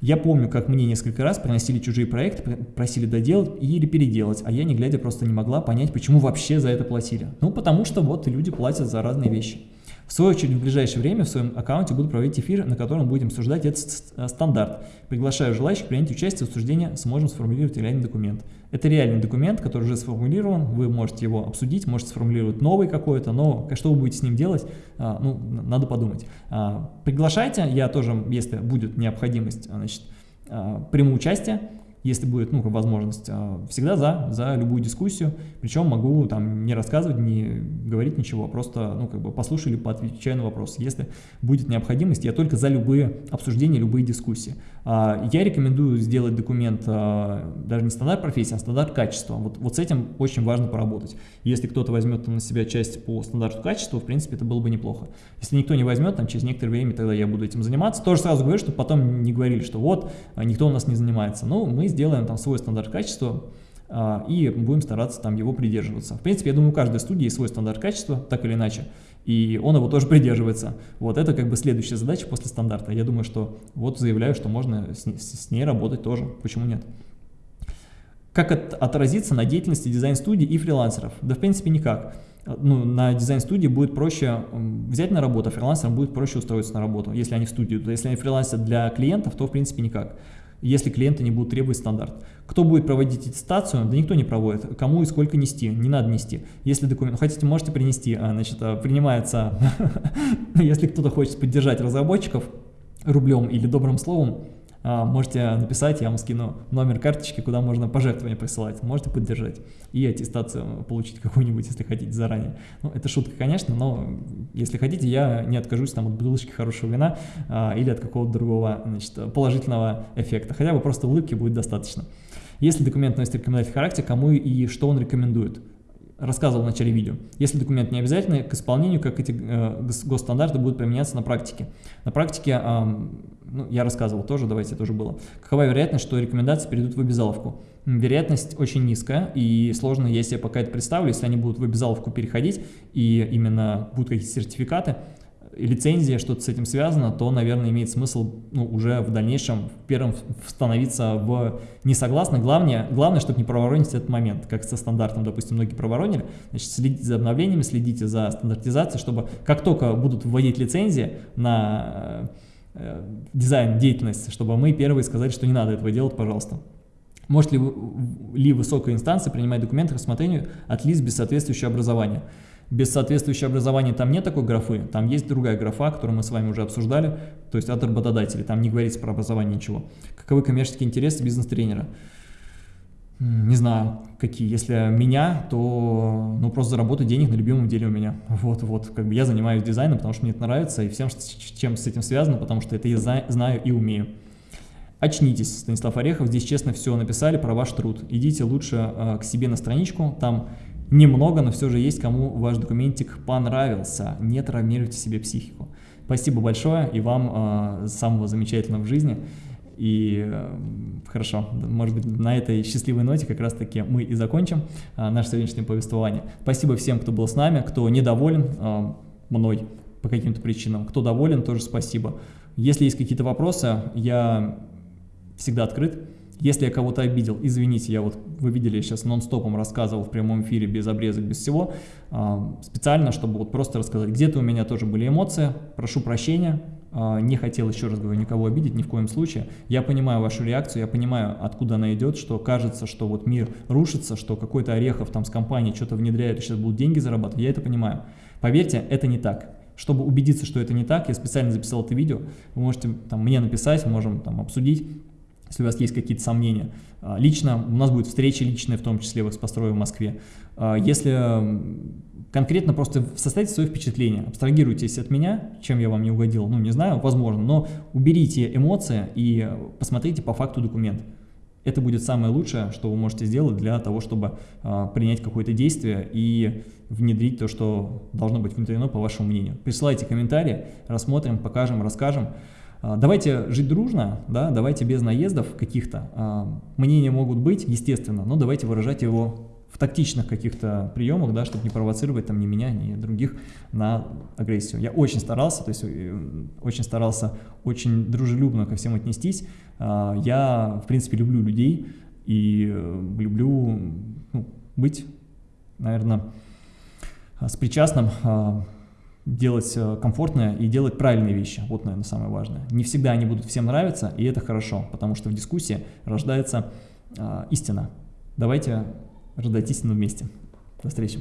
Я помню, как мне несколько раз приносили чужие проекты, просили доделать или переделать, а я не глядя просто не могла понять, почему вообще за это платили. Ну, потому что вот люди платят за разные вещи. В свою очередь, в ближайшее время в своем аккаунте буду проводить эфир, на котором будем обсуждать этот э, стандарт. Приглашаю желающих принять участие в обсуждении, сможем сформулировать реальный документ. Это реальный документ, который уже сформулирован, вы можете его обсудить, можете сформулировать новый какой-то, но что вы будете с ним делать, а, ну, надо подумать. А, приглашайте, я тоже, если будет необходимость, значит, а, приму участие если будет ну, возможность, а, всегда за, за любую дискуссию, причем могу там не рассказывать, не говорить ничего, а просто ну, как бы послушаю или поотвечаю на вопрос. Если будет необходимость, я только за любые обсуждения, любые дискуссии. А, я рекомендую сделать документ даже не стандарт профессии, а стандарт качества. Вот, вот с этим очень важно поработать. Если кто-то возьмет на себя часть по стандарту качества, в принципе, это было бы неплохо. Если никто не возьмет, там, через некоторое время тогда я буду этим заниматься. Тоже сразу говорю, чтобы потом не говорили, что вот, никто у нас не занимается. Ну, мы сделаем там свой стандарт качества а, и будем стараться там его придерживаться. В принципе, я думаю, у каждой студии есть свой стандарт качества, так или иначе, и он его тоже придерживается. Вот это как бы следующая задача после стандарта. Я думаю, что вот заявляю, что можно с, с ней работать тоже, почему нет. Как от, отразиться на деятельности дизайн-студий и фрилансеров? Да, в принципе, никак. ну, на дизайн-студии будет проще взять на работу, а фрилансерам будет проще устроиться на работу, если они в студию. То если они фрилансят для клиентов, то в принципе никак если клиенты не будут требовать стандарт. Кто будет проводить аттестацию? Да никто не проводит. Кому и сколько нести? Не надо нести. Если документ хотите, можете принести. А, значит, а, принимается, если кто-то хочет поддержать разработчиков рублем или добрым словом, можете написать, я вам скину номер карточки, куда можно пожертвования присылать, можете поддержать и аттестацию получить какую-нибудь, если хотите заранее. Ну, это шутка, конечно, но если хотите, я не откажусь там от бутылочки хорошего вина а, или от какого-то другого значит, положительного эффекта, хотя бы просто улыбки будет достаточно. Если документ носит рекомендательный характер, кому и что он рекомендует? рассказывал в начале видео. Если документ не обязательный к исполнению, как эти э, госстандарты будут применяться на практике. На практике, э, ну, я рассказывал тоже, давайте тоже было. Какова вероятность, что рекомендации перейдут в обязаловку? Вероятность очень низкая, и сложно, я пока это представлю, если они будут в обязаловку переходить, и именно будут какие-то сертификаты, лицензия, что-то с этим связано, то, наверное, имеет смысл ну, уже в дальнейшем первым становиться в несогласно. Главное, главное, чтобы не проворонить этот момент, как со стандартом, допустим, многие проворонили. Значит, следите за обновлениями, следите за стандартизацией, чтобы как только будут вводить лицензии на э, дизайн, деятельность, чтобы мы первые сказали, что не надо этого делать, пожалуйста. Может ли, ли высокая инстанция принимать документы к рассмотрению от лиц без соответствующего образования? Без соответствующего образования там нет такой графы, там есть другая графа, которую мы с вами уже обсуждали, то есть от работодателей, там не говорится про образование ничего. Каковы коммерческие интересы бизнес-тренера? Не знаю, какие. Если меня, то ну просто заработать денег на любимом деле у меня. Вот, вот, как бы я занимаюсь дизайном, потому что мне это нравится, и всем, чем с этим связано, потому что это я знаю и умею. Очнитесь, Станислав Орехов, здесь честно все написали про ваш труд. Идите лучше э, к себе на страничку, там Немного, но все же есть, кому ваш документик понравился. Не травмируйте себе психику. Спасибо большое и вам э, самого замечательного в жизни. И э, хорошо, может быть, на этой счастливой ноте как раз-таки мы и закончим э, наше сегодняшнее повествование. Спасибо всем, кто был с нами, кто недоволен э, мной по каким-то причинам, кто доволен, тоже спасибо. Если есть какие-то вопросы, я всегда открыт. Если я кого-то обидел, извините, я вот, вы видели, я сейчас нон-стопом рассказывал в прямом эфире, без обрезок, без всего, а, специально, чтобы вот просто рассказать, где-то у меня тоже были эмоции, прошу прощения, а, не хотел, еще раз говорю, никого обидеть, ни в коем случае. Я понимаю вашу реакцию, я понимаю, откуда она идет, что кажется, что вот мир рушится, что какой-то Орехов там с компанией что-то внедряет и сейчас будут деньги зарабатывать, я это понимаю. Поверьте, это не так. Чтобы убедиться, что это не так, я специально записал это видео, вы можете там, мне написать, можем там обсудить, если у вас есть какие-то сомнения. А, лично, у нас будет встреча личная, в том числе в экспострое в Москве. А, если конкретно просто составите свои впечатления, абстрагируйтесь от меня, чем я вам не угодил, ну не знаю, возможно, но уберите эмоции и посмотрите по факту документ. Это будет самое лучшее, что вы можете сделать для того, чтобы э, принять какое-то действие и внедрить то, что должно быть внедрено по вашему мнению. Присылайте комментарии, рассмотрим, покажем, расскажем. А, давайте жить дружно, да, давайте без наездов каких-то. А, мнения могут быть, естественно, но давайте выражать его в тактичных каких-то приемах, да, чтобы не провоцировать там ни меня, ни других на агрессию. Я очень старался, то есть э, очень старался очень дружелюбно ко всем отнестись. А, я, в принципе, люблю людей и э, люблю ну, быть, наверное, с причастным делать э, комфортное и делать правильные вещи. Вот, наверное, самое важное. Не всегда они будут всем нравиться, и это хорошо, потому что в дискуссии рождается э, истина. Давайте рождать истину вместе. До встречи.